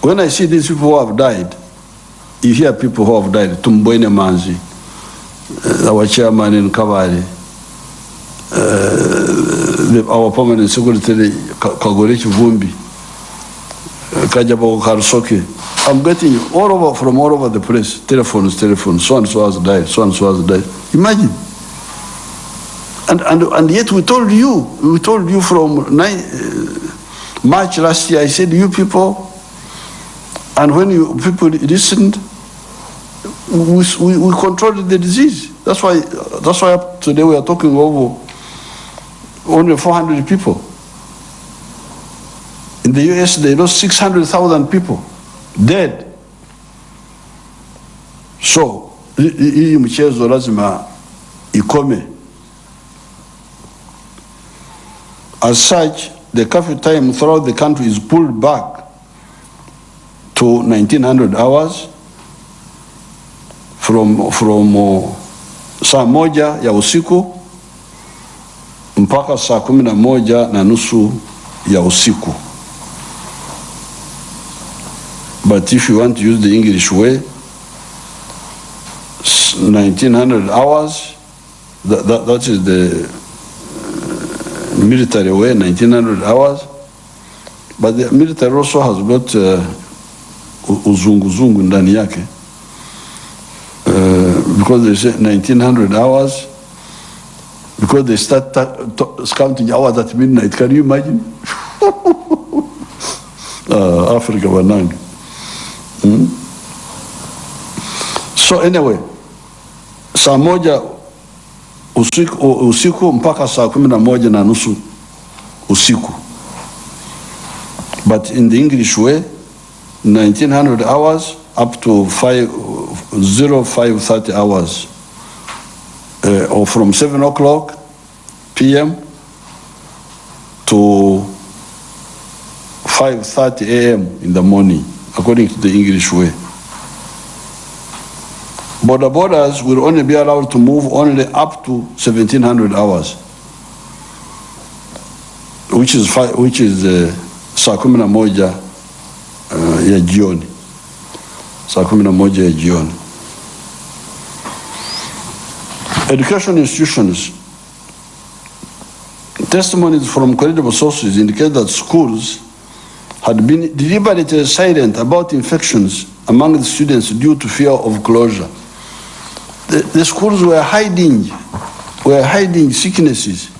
When I see these people who have died, you hear people who have died. Tumboine Manzi, uh, our chairman in Kabari, uh, Kajabo Karsoke. I'm getting all over from all over the place. Telephones, telephones. So and so has died. So and so has died. Imagine. And, and, and yet we told you, we told you from nine, uh, March last year, I said, you people, and when you people listened, we, we, we controlled the disease. That's why, that's why today we are talking over only 400 people. In the US, they lost 600,000 people dead. So, hi- hi- hii mchezo lazima ikome. As such, the curfew time throughout the country is pulled back to 1900 hours from, from uh, saa moja ya usiku mpaka saa kumi na moja na nusu ya usiku. But if you want to use the English way, s- 1900 hours, that, that, that is the uh, military way, 1900 hours. But the military also has got uh, uzunguzungu ndani yake. Uh, because they say 1900 hours, because they start ta- ta- counting hours at midnight. Can you imagine? uh, Africa Banang. So anyway, saa moja usiku, usiku mpaka saa kumi na moja na nusu usiku. But in the English way, 1900 hours up to 5, 0530 hours. Uh, or from 7 o'clock p.m. to 5.30 a.m. in the morning, according to the English way. Boda bodas will only be allowed to move only up to 1700 hours, which is, which is uh, na moja uh, ya jioni, saa kumi na moja ya jioni. Education institutions testimonies from credible sources indicate that schools had been deliberately silent about infections among the students due to fear of closure. The, the schools were hiding, were hiding sicknesses.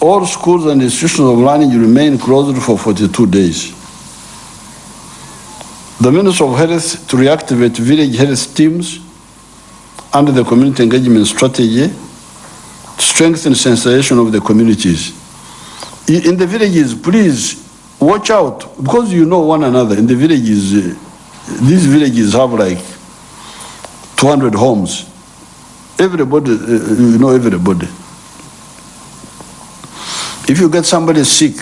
All schools and institutions of learning remained closed for 42 days. The Minister of Health to reactivate village health teams under the community engagement strategy to strengthen sensitization of the communities. In the villages, please watch out because you know one another. In the villages, uh, these villages have like 200 homes. Everybody, uh, you know everybody. If you get somebody sick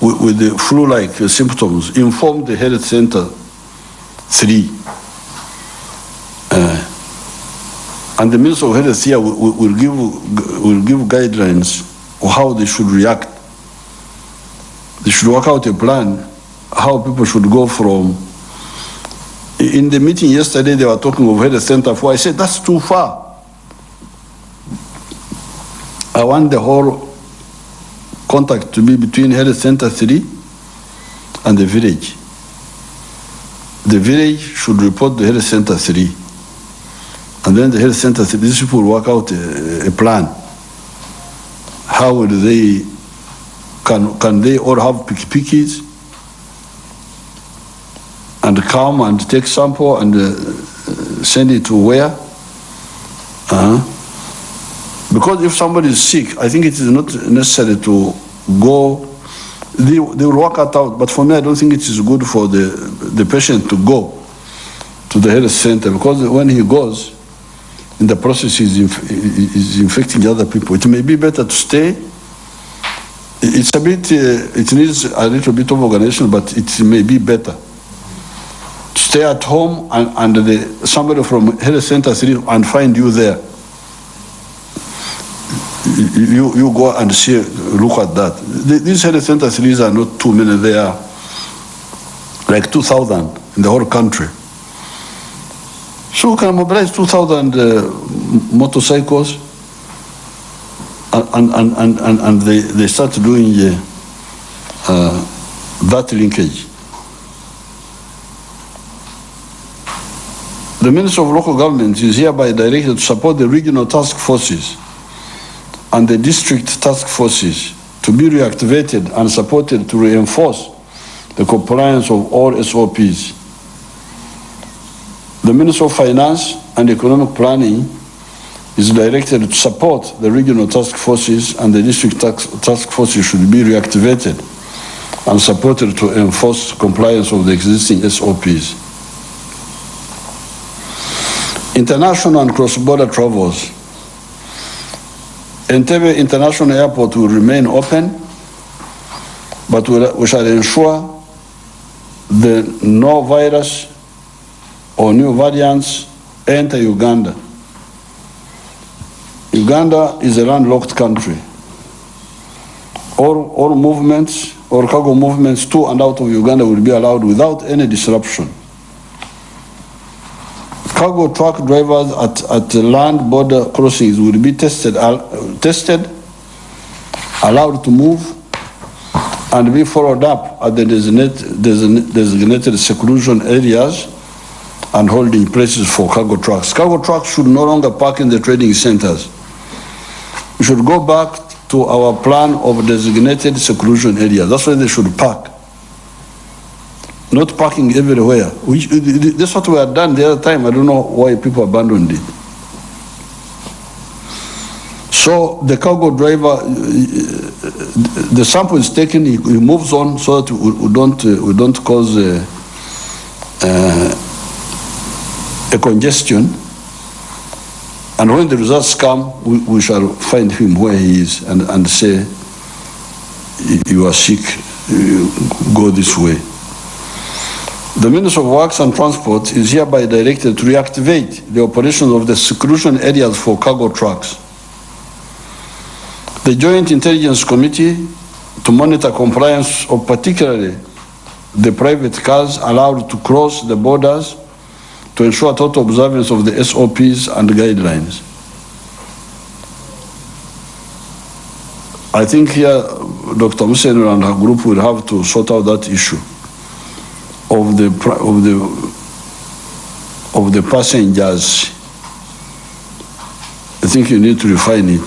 with, with the flu-like uh, symptoms, inform the health center three. Uh, and the Minister of Health here will, will- give, will give guidelines on how they should react. They should work out a plan, how people should go from. In the meeting yesterday, they were talking of Health Center 4. I said, that's too far. I want the whole contact to be between Health Center 3 and the village. The village should report to Health Center 3. And then the health center, said, these people work out a, a plan. How will they, can, can they all have pikipikis and come and take sample and uh, send it to where? Uh-huh. Because if somebody is sick, I think it is not necessary to go, they, they will work it out, but for me, I don't think it is good for the, the patient to go to the health center, because when he goes, in the process is, inf- is infecting other people. It may be better to stay. It's a bit, uh, it needs a little bit of organization, but it may be better to stay at home and, and the, somebody from health center and find you there. You, you- go and see, look at that. The- These health center threes are not too many, they are like 2,000 in the whole country. So can mobilize 2,000 uh, motorcycles and, and, and, and, and they, they start doing uh, that linkage. The Minister of Local Government is hereby directed to support the regional task forces and the district task forces to be reactivated and supported to reinforce the compliance of all SOPs. The Minister of Finance and Economic Planning is directed to support the regional task forces and the district task, forces should be reactivated and supported to enforce compliance of the existing SOPs. International and cross-border travels. Entebbe International Airport will remain open, but we shall ensure the no virus or new variants enter Uganda. Uganda is a landlocked country. All, all movements or cargo movements to and out of Uganda will be allowed without any disruption. Cargo truck drivers at, at land border crossings will be tested, al- tested, allowed to move, and be followed up at the designated, designated seclusion areas and holding places for cargo trucks. Cargo trucks should no longer park in the trading centers. We should go back to our plan of designated seclusion areas. That's where they should park. Not parking everywhere. Which, that's what we had done the other time. I don't know why people abandoned it. So the cargo driver, uh, the sample is taken, he moves on so that we we don't, uh, we don't cause uh, uh, a congestion. And when the results come, we, we shall find him where he is and, and say, "You- are sick, you go this way. The Minister of Works and Transport is hereby directed to reactivate the operations of the seclusion areas for cargo trucks. The Joint Intelligence Committee to monitor compliance of particularly the private cars allowed to cross the borders to ensure total observance of the SOPs and guidelines. I think here Dr. Musen and her group will have to sort out that issue of the, of the, of the passengers. I think you need to refine it.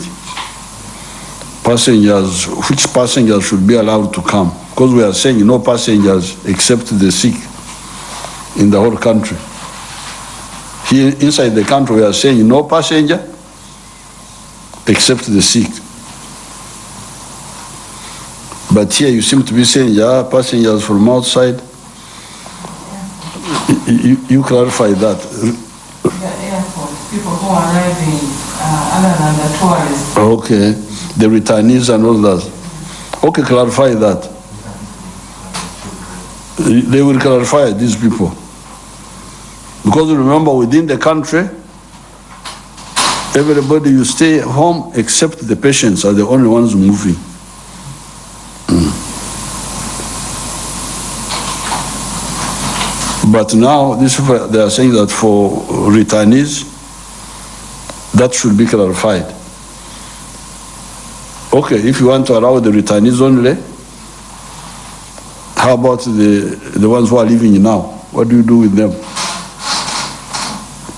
Passengers, which passengers should be allowed to come? Because we are saying no passengers except the sick in the whole country. Here, inside the country, we are saying no passenger except the sick. But here you seem to be saying, yeah, passengers from outside. You, you- you clarify that. The airport, people who are arriving, uh, other than the tourists. Okay, the returnees and all that. Okay, clarify that. They will clarify these people. Because remember, within the country, everybody, you stay home except the patients are the only ones moving. Mm. But now, this, they are saying that for returnees, that should be clarified. Okay, if you want to allow the returnees only, how about the, the ones who are living now? What do you do with them?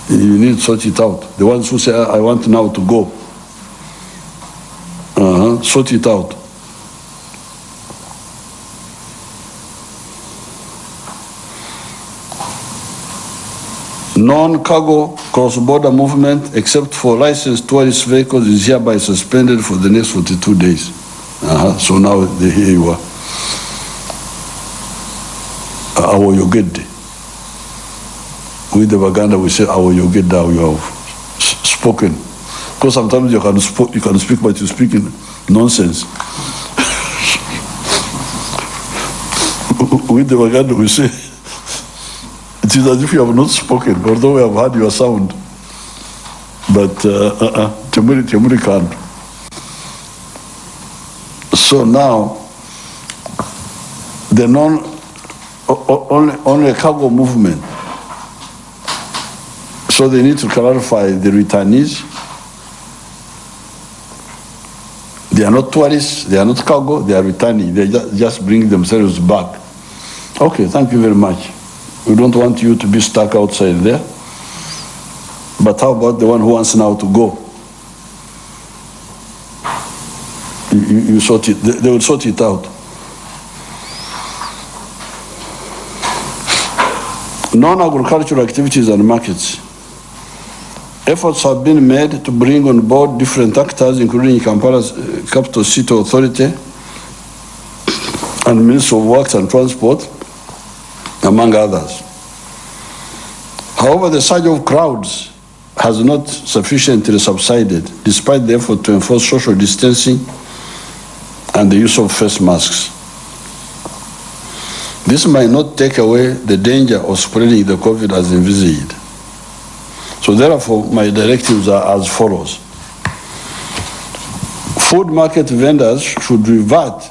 You need to sort it out. The ones who say, I want now to go. Uh-huh, sort it out. Non-cargo cross-border movement except for licensed tourist vehicles is hereby suspended for the next 42 days. Uh-huh, So now here you are. Awo yogede. With the Baganda, we say awo yogeda, you have spoken. Because sometimes you can, spo- you can speak, but you speak in nonsense. With the Baganda, we say it is as if you have not spoken, although we have heard your sound. But, uh, uh-uh, Temuri, Temuri can't. So now, the non, only, only cargo movement. So they need to clarify the returnees. They are not tourists, they are not cargo, they are returning, they ju- just bring themselves back. Okay, thank you very much. We don't want you to be stuck outside there. But how about the one who wants now to go? You, you sort it, they, they will sort it out. Non-agricultural activities and markets. Efforts have been made to bring on board different actors, including Kampala's uh, capital city authority and Minister of Works and Transport, among others. However, the surge of crowds has not sufficiently subsided despite the effort to enforce social distancing and the use of face masks. This might not take away the danger of spreading the COVID as envisaged. So therefore, my directives are as follows. Food market vendors should revert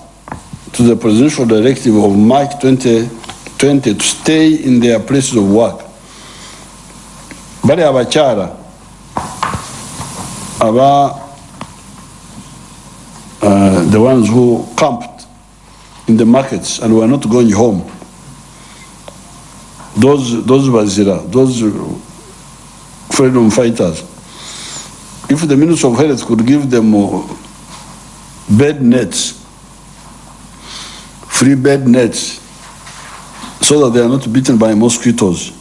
to the presidential directive of March 2020 to stay in their places of work. Bali abakyala aba uh, the ones who camped in the markets and were not going home. Those, those bazira, those freedom fighters. If the Minister of Health could give them bed nets, free bed nets, so that they are not bitten by mosquitoes,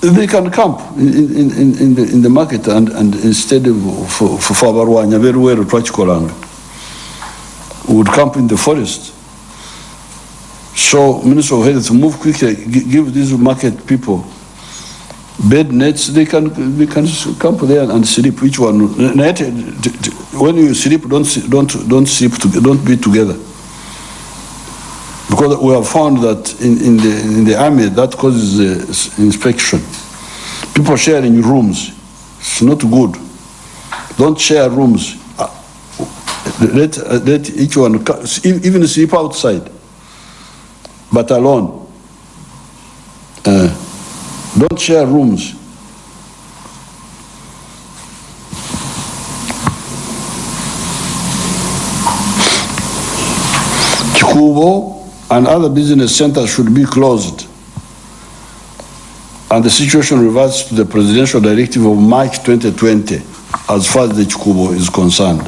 they can camp in, in, in, in, the, in the market and, and instead of for, very well, Twachikolanga, would camp in the forest. So Minister of Health, move quickly, give these market people bed nets, they can, they can camp there and sleep, each one. When you sleep, don't, don't, don't sleep, to- don't be together. Because we have found that in, in the, in the army, that causes uh, inspection. People sharing rooms, it's not good. Don't share rooms. Uh, Let, uh, let each one, even sleep outside, but alone. Uh, don't share rooms. Kikubo and other business centers should be closed. And the situation reverts to the presidential directive of March 2020 as far as the Chikubo is concerned.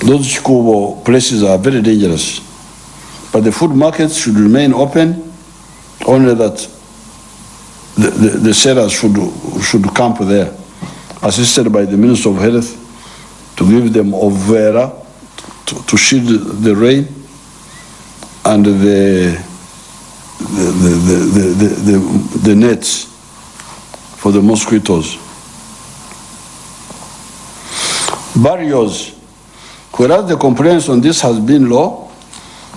Those Chikubo places are very dangerous. But the food markets should remain open, only that the, the, the should, should camp there, assisted by the Minister of Health to give them overa to, to shield the rain and the, the, the, the, the, the, nets for the mosquitoes. Barriers. Whereas the compliance on this has been low,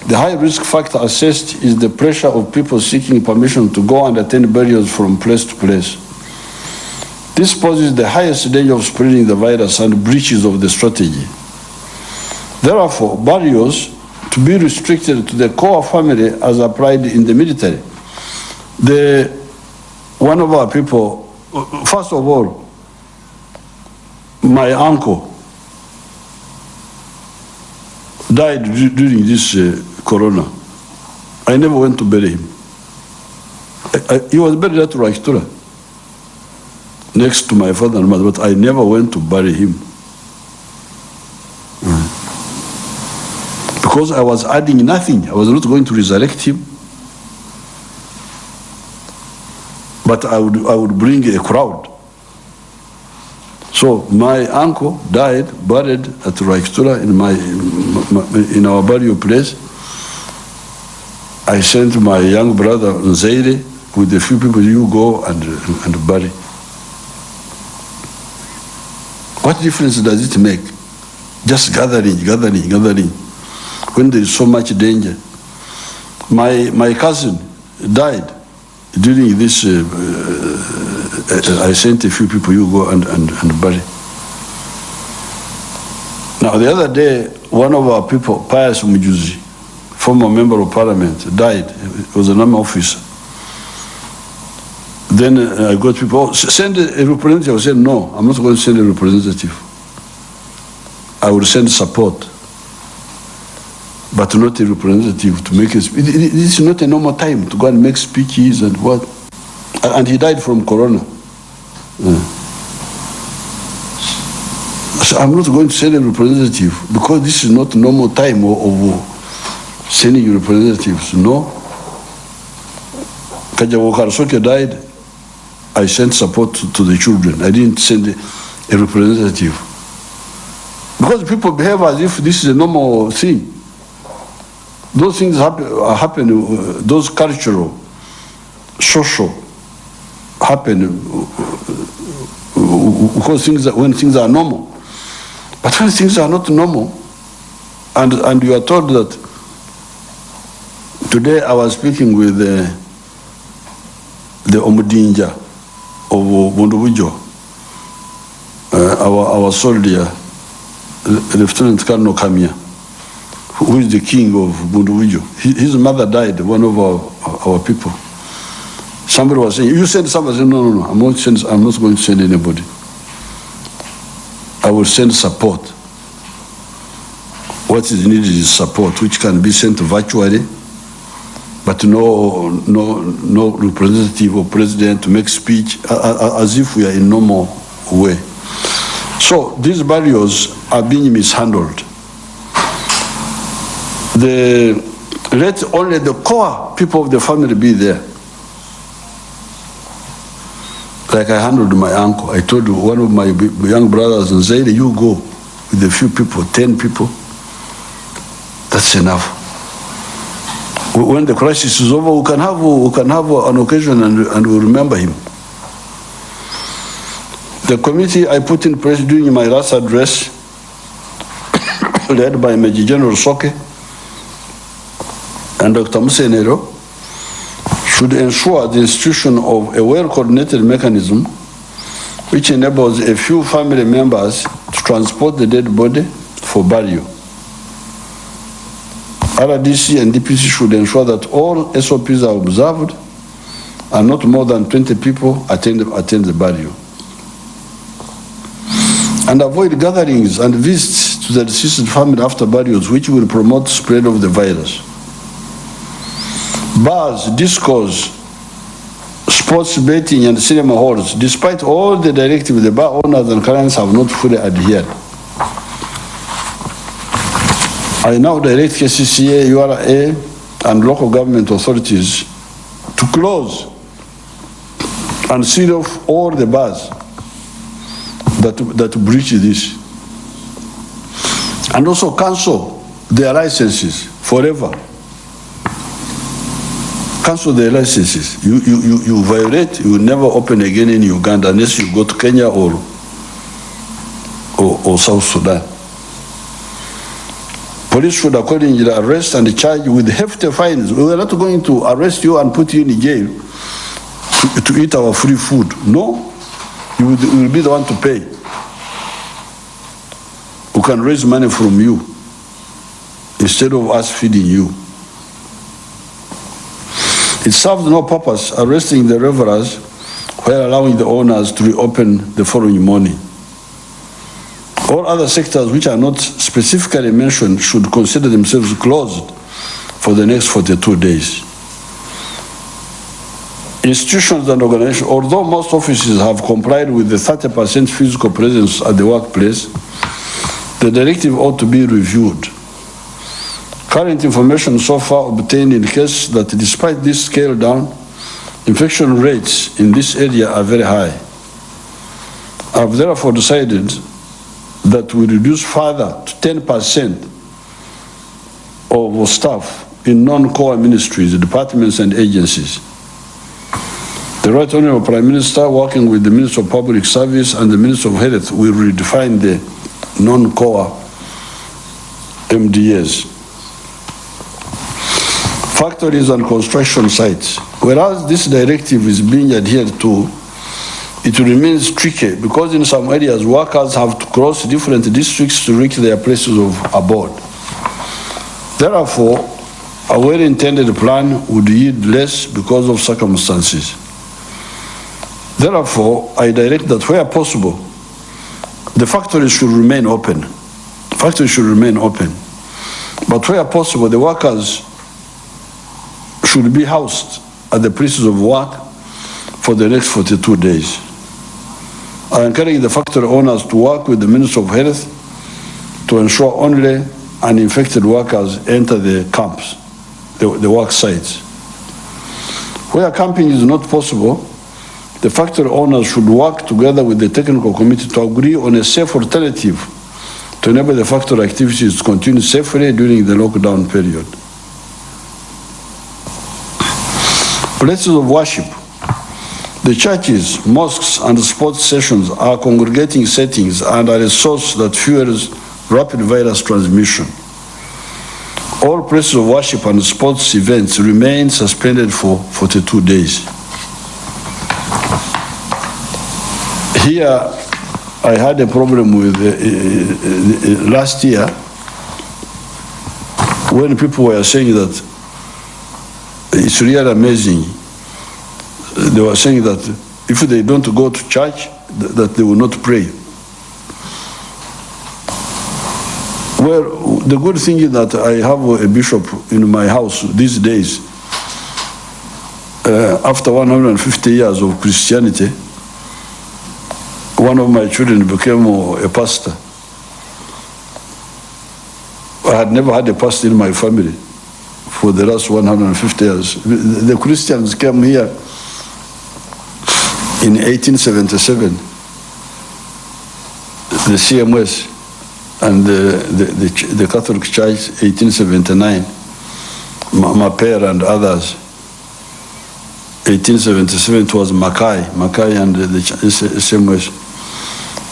the high risk factor assessed is the pressure of people seeking permission to go and attend burials from place to place. This poses the highest danger of spreading the virus and breaches of the strategy. Therefore, burials to be restricted to the core family as applied in the military. The, one of our people, first of all, my uncle died during this uh, corona. I never went to bury him. I, I, he was buried at Rwakitura, next to my father and mother, but I never went to bury him. Mm. Because I was adding nothing. I was not going to resurrect him. But I would, I would bring a crowd. So my uncle died, buried at Rwakitura in my, in our burial place. I sent my young brother Nzeire with a few people, you go and, and bury. What difference does it make? Just gathering, gathering, gathering, when there is so much danger. My, my cousin died during this, uh, uh, I sent a few people, you go and, and, and bury. Now, the other day, one of our people, Pius Mujuzi, former member of parliament, died. He was an army officer. Then uh, I got people, oh, send a representative. I said, no, I'm not going to send a representative. I will send support, but not a representative to make a speech. This is not a normal time to go and make speeches and what. And he died from corona. Yeah. So I'm not going to send a representative because this is not normal time of, of sending representatives. No. Kajawo Karasoke died. I sent support to, the children. I didn't send a, a representative. Because people behave as if this is a normal thing. Those things happen, happen uh, those cultural, social, happen uh, uh, because things, are- when things are normal. But when things are not normal, and, and you are told that, today I was speaking with the, the Omudinja of Bundubujo, uh, our, our soldier, Lieutenant Colonel Kamya, who is the king of Bundubujo. His mother died, one of our, our people. Somebody was saying, you send somebody, I said, no, no, no, I'm not, send, I'm not going to send anybody. I will send support. What is needed is support, which can be sent virtually, but no, no, no representative or president to make speech as if we are in normal way. So these barriers are being mishandled. The, let only the core people of the family be there. Like I handled my uncle. I told one of my young brothers in Zaire, you go with a few people, 10 people. That's enough. Wh- When the crisis is over, we can have, we can have an occasion and, and we'll remember him. The committee I put in place during my last address, led by Major General Soke and Dr. Musenero, should ensure the institution of a well-coordinated mechanism which enables a few family members to transport the dead body for burial. RDC and DPC should ensure that all SOPs are observed and not more than 20 people attend, attend the burial. And avoid gatherings and visits to the deceased family after burials which will promote spread of the virus. Bars, discos, sports betting and cinema halls, despite all the directives, the bar owners and clients have not fully adhered. I now direct KCCA, URA, and local government authorities to close and seal off all the bars that, that breach this. And also cancel their licenses forever. Cancel their licenses. You, you, you, you violate, you will never open again in Uganda unless you go to Kenya or, or, or South Sudan. Police should accordingly arrest and charge with hefty fines. We are not going to arrest you and put you in jail to, to eat our free food. No, you will, you will be the one to pay. We can raise money from you instead of us feeding you. It serves no purpose arresting the revelers while allowing the owners to reopen the following morning. All other sectors which are not specifically mentioned should consider themselves closed for the next 42 days. Institutions and organizations, although most offices have complied with the 30% physical presence at the workplace, the directive ought to be reviewed. Current information so far obtained indicates that despite this scale down, infection rates in this area are very high. I have therefore decided that we reduce further to 10% of staff in non-core ministries, departments and agencies. The Right Honorable Prime Minister, working with the Minister of Public Service and the Minister of Health, will redefine the non-core MDAs. Factories and construction sites. Whereas this directive is being adhered to, it remains tricky because in some areas workers have to cross different districts to reach their places of abode. Therefore, a well-intended plan would yield less because of circumstances. Therefore, I direct that where possible, the factories should remain open. Factories should remain open. But where possible, the workers should be housed at the places of work for the next 42 days. I encourage the factory owners to work with the Minister of Health to ensure only uninfected workers enter the camps, the, the work sites. Where camping is not possible, the factory owners should work together with the technical committee to agree on a safe alternative to enable the factory activities to continue safely during the lockdown period. Places of worship. The churches, mosques, and sports sessions are congregating settings and are a source that fuels rapid virus transmission. All places of worship and sports events remain suspended for 42 days. Here, I had a problem with uh, uh, uh, last year when people were saying that it's really amazing. They were saying that if they don't go to church, th- that they will not pray. Well, the good thing is that I have a bishop in my house these days. Uh, after 150 years of Christianity, one of my children became a pastor. I had never had a pastor in my family for the last 150 years. The Christians came here in 1877, the CMS and the, the, the, the Catholic Church 1879, Ma- Maper and others. 1877 it was Mackay, Mackay and the CMS.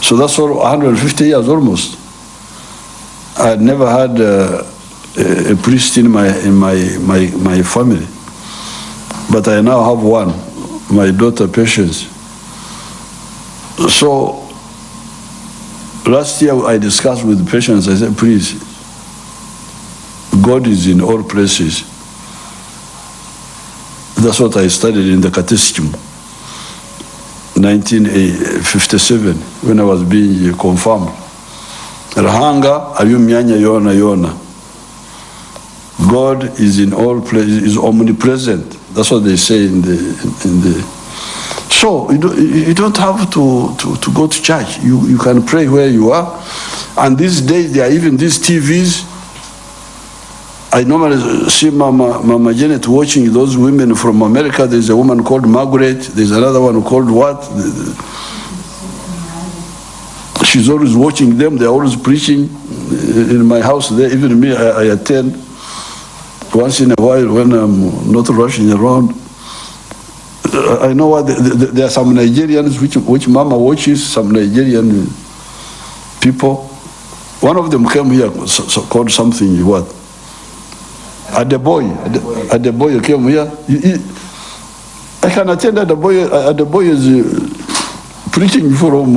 So that's all 150 years almost. I had never had uh, a, a priest in my in my, my my family, but I now have one, my daughter Patience. So last year I discussed with the Patience, I said, please, God is in all places. That's what I studied in the catechism. 1957 eh, when I was being eh, confirmed. Rahanga ayo myanya yona yona. God is in all places, is omnipresent. That's what they say in the in the. So you don't, you don't have to, to, to go to church. You, you can pray where you are. And these days there are even these TVs. I normally see Mama, Mama Janet watching those women from America. There's a woman called Margaret. There's another one called what? She's always watching them. They're always preaching in my house. There, even me, I, I attend once in a while when I'm not rushing around. I know what the, the, there are some Nigerians which which Mama watches. Some Nigerian people. One of them came here so, so called something what? At the boy, Adeboye. Ade- Adeboye came here. He- he- I can attend Adeboye. Adeboye is uh, preaching from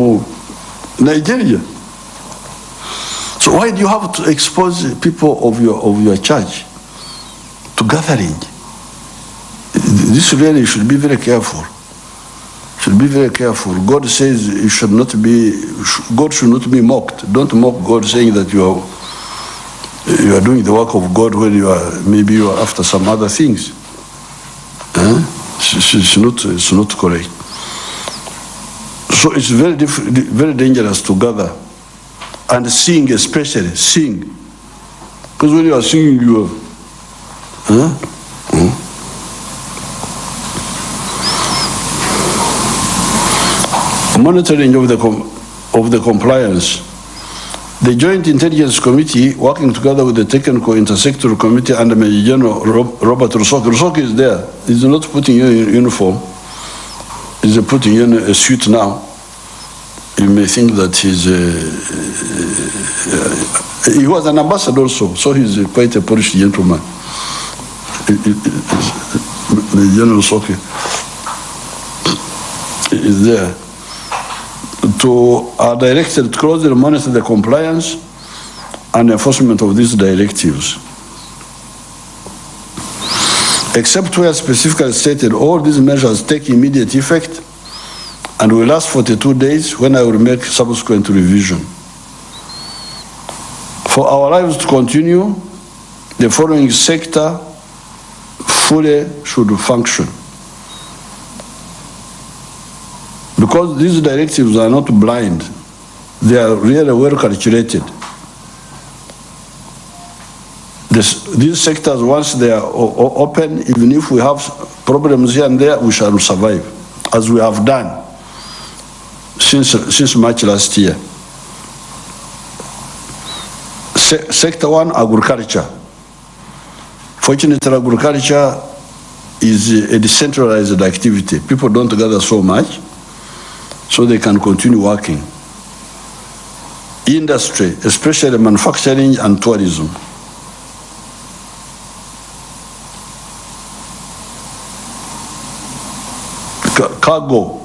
Nigeria. So why do you have to expose people of your of your church to gathering? This really should be very careful. Should be very careful. God says you should not be. God should not be mocked. Don't mock God, saying that you are you are doing the work of God when you are maybe you are after some other things. Huh? It's, it's not it's not correct. So it's very very dangerous to gather and sing, especially sing, because when you are singing, you are. Huh? Hmm? Monitoring of the of the compliance. The Joint Intelligence Committee, working together with the Technical Intersectoral Committee under Major General Robert Rusoke. Rusoke is there. He's not putting you in uniform. He's putting you in a suit now. You may think that he's a, he was an ambassador also, so he's quite a Polish gentleman. The General Soki is there to are directed to closely monitor the compliance and enforcement of these directives. Except where specifically stated, all these measures take immediate effect and will last 42 days when I will make subsequent revision. For our lives to continue, the following sector fully should function. Because these directives are not blind, they are really well calculated. This, these sectors, once they are open, even if we have problems here and there, we shall survive, as we have done since, since March last year. Se- Sector one, agriculture. Fortunately, agriculture is a decentralized activity. People don't gather so much, so they can continue working. Industry, especially manufacturing and tourism. Cargo,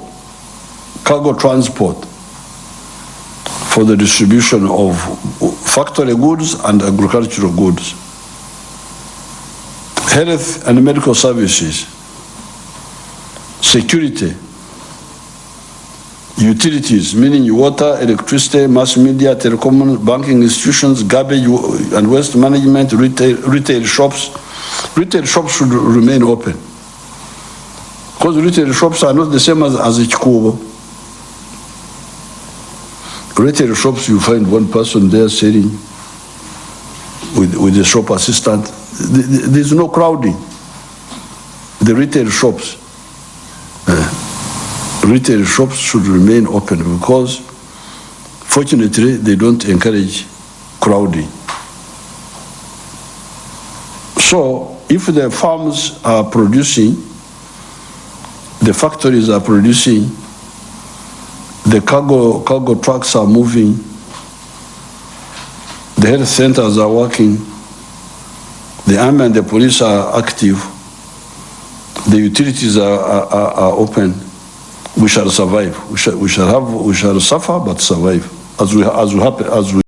cargo transport for the distribution of factory goods and agricultural goods. Health and medical services, security, utilities, meaning water, electricity, mass media, telecom, banking institutions, garbage and waste management, retail, retail shops. Retail shops should remain open. Because retail shops are not the same as, as. Retail shops, you find one person there selling with, with the shop assistant. Th- th- There's no crowding. The retail shops, uh, retail shops should remain open because fortunately, they don't encourage crowding. So if the farms are producing, the factories are producing, the cargo, cargo trucks are moving, the health centers are working, the army and the police are active, the utilities are, are, are are open, we shall survive. We shall, we shall have, we shall suffer but survive, as we, as we happen, as we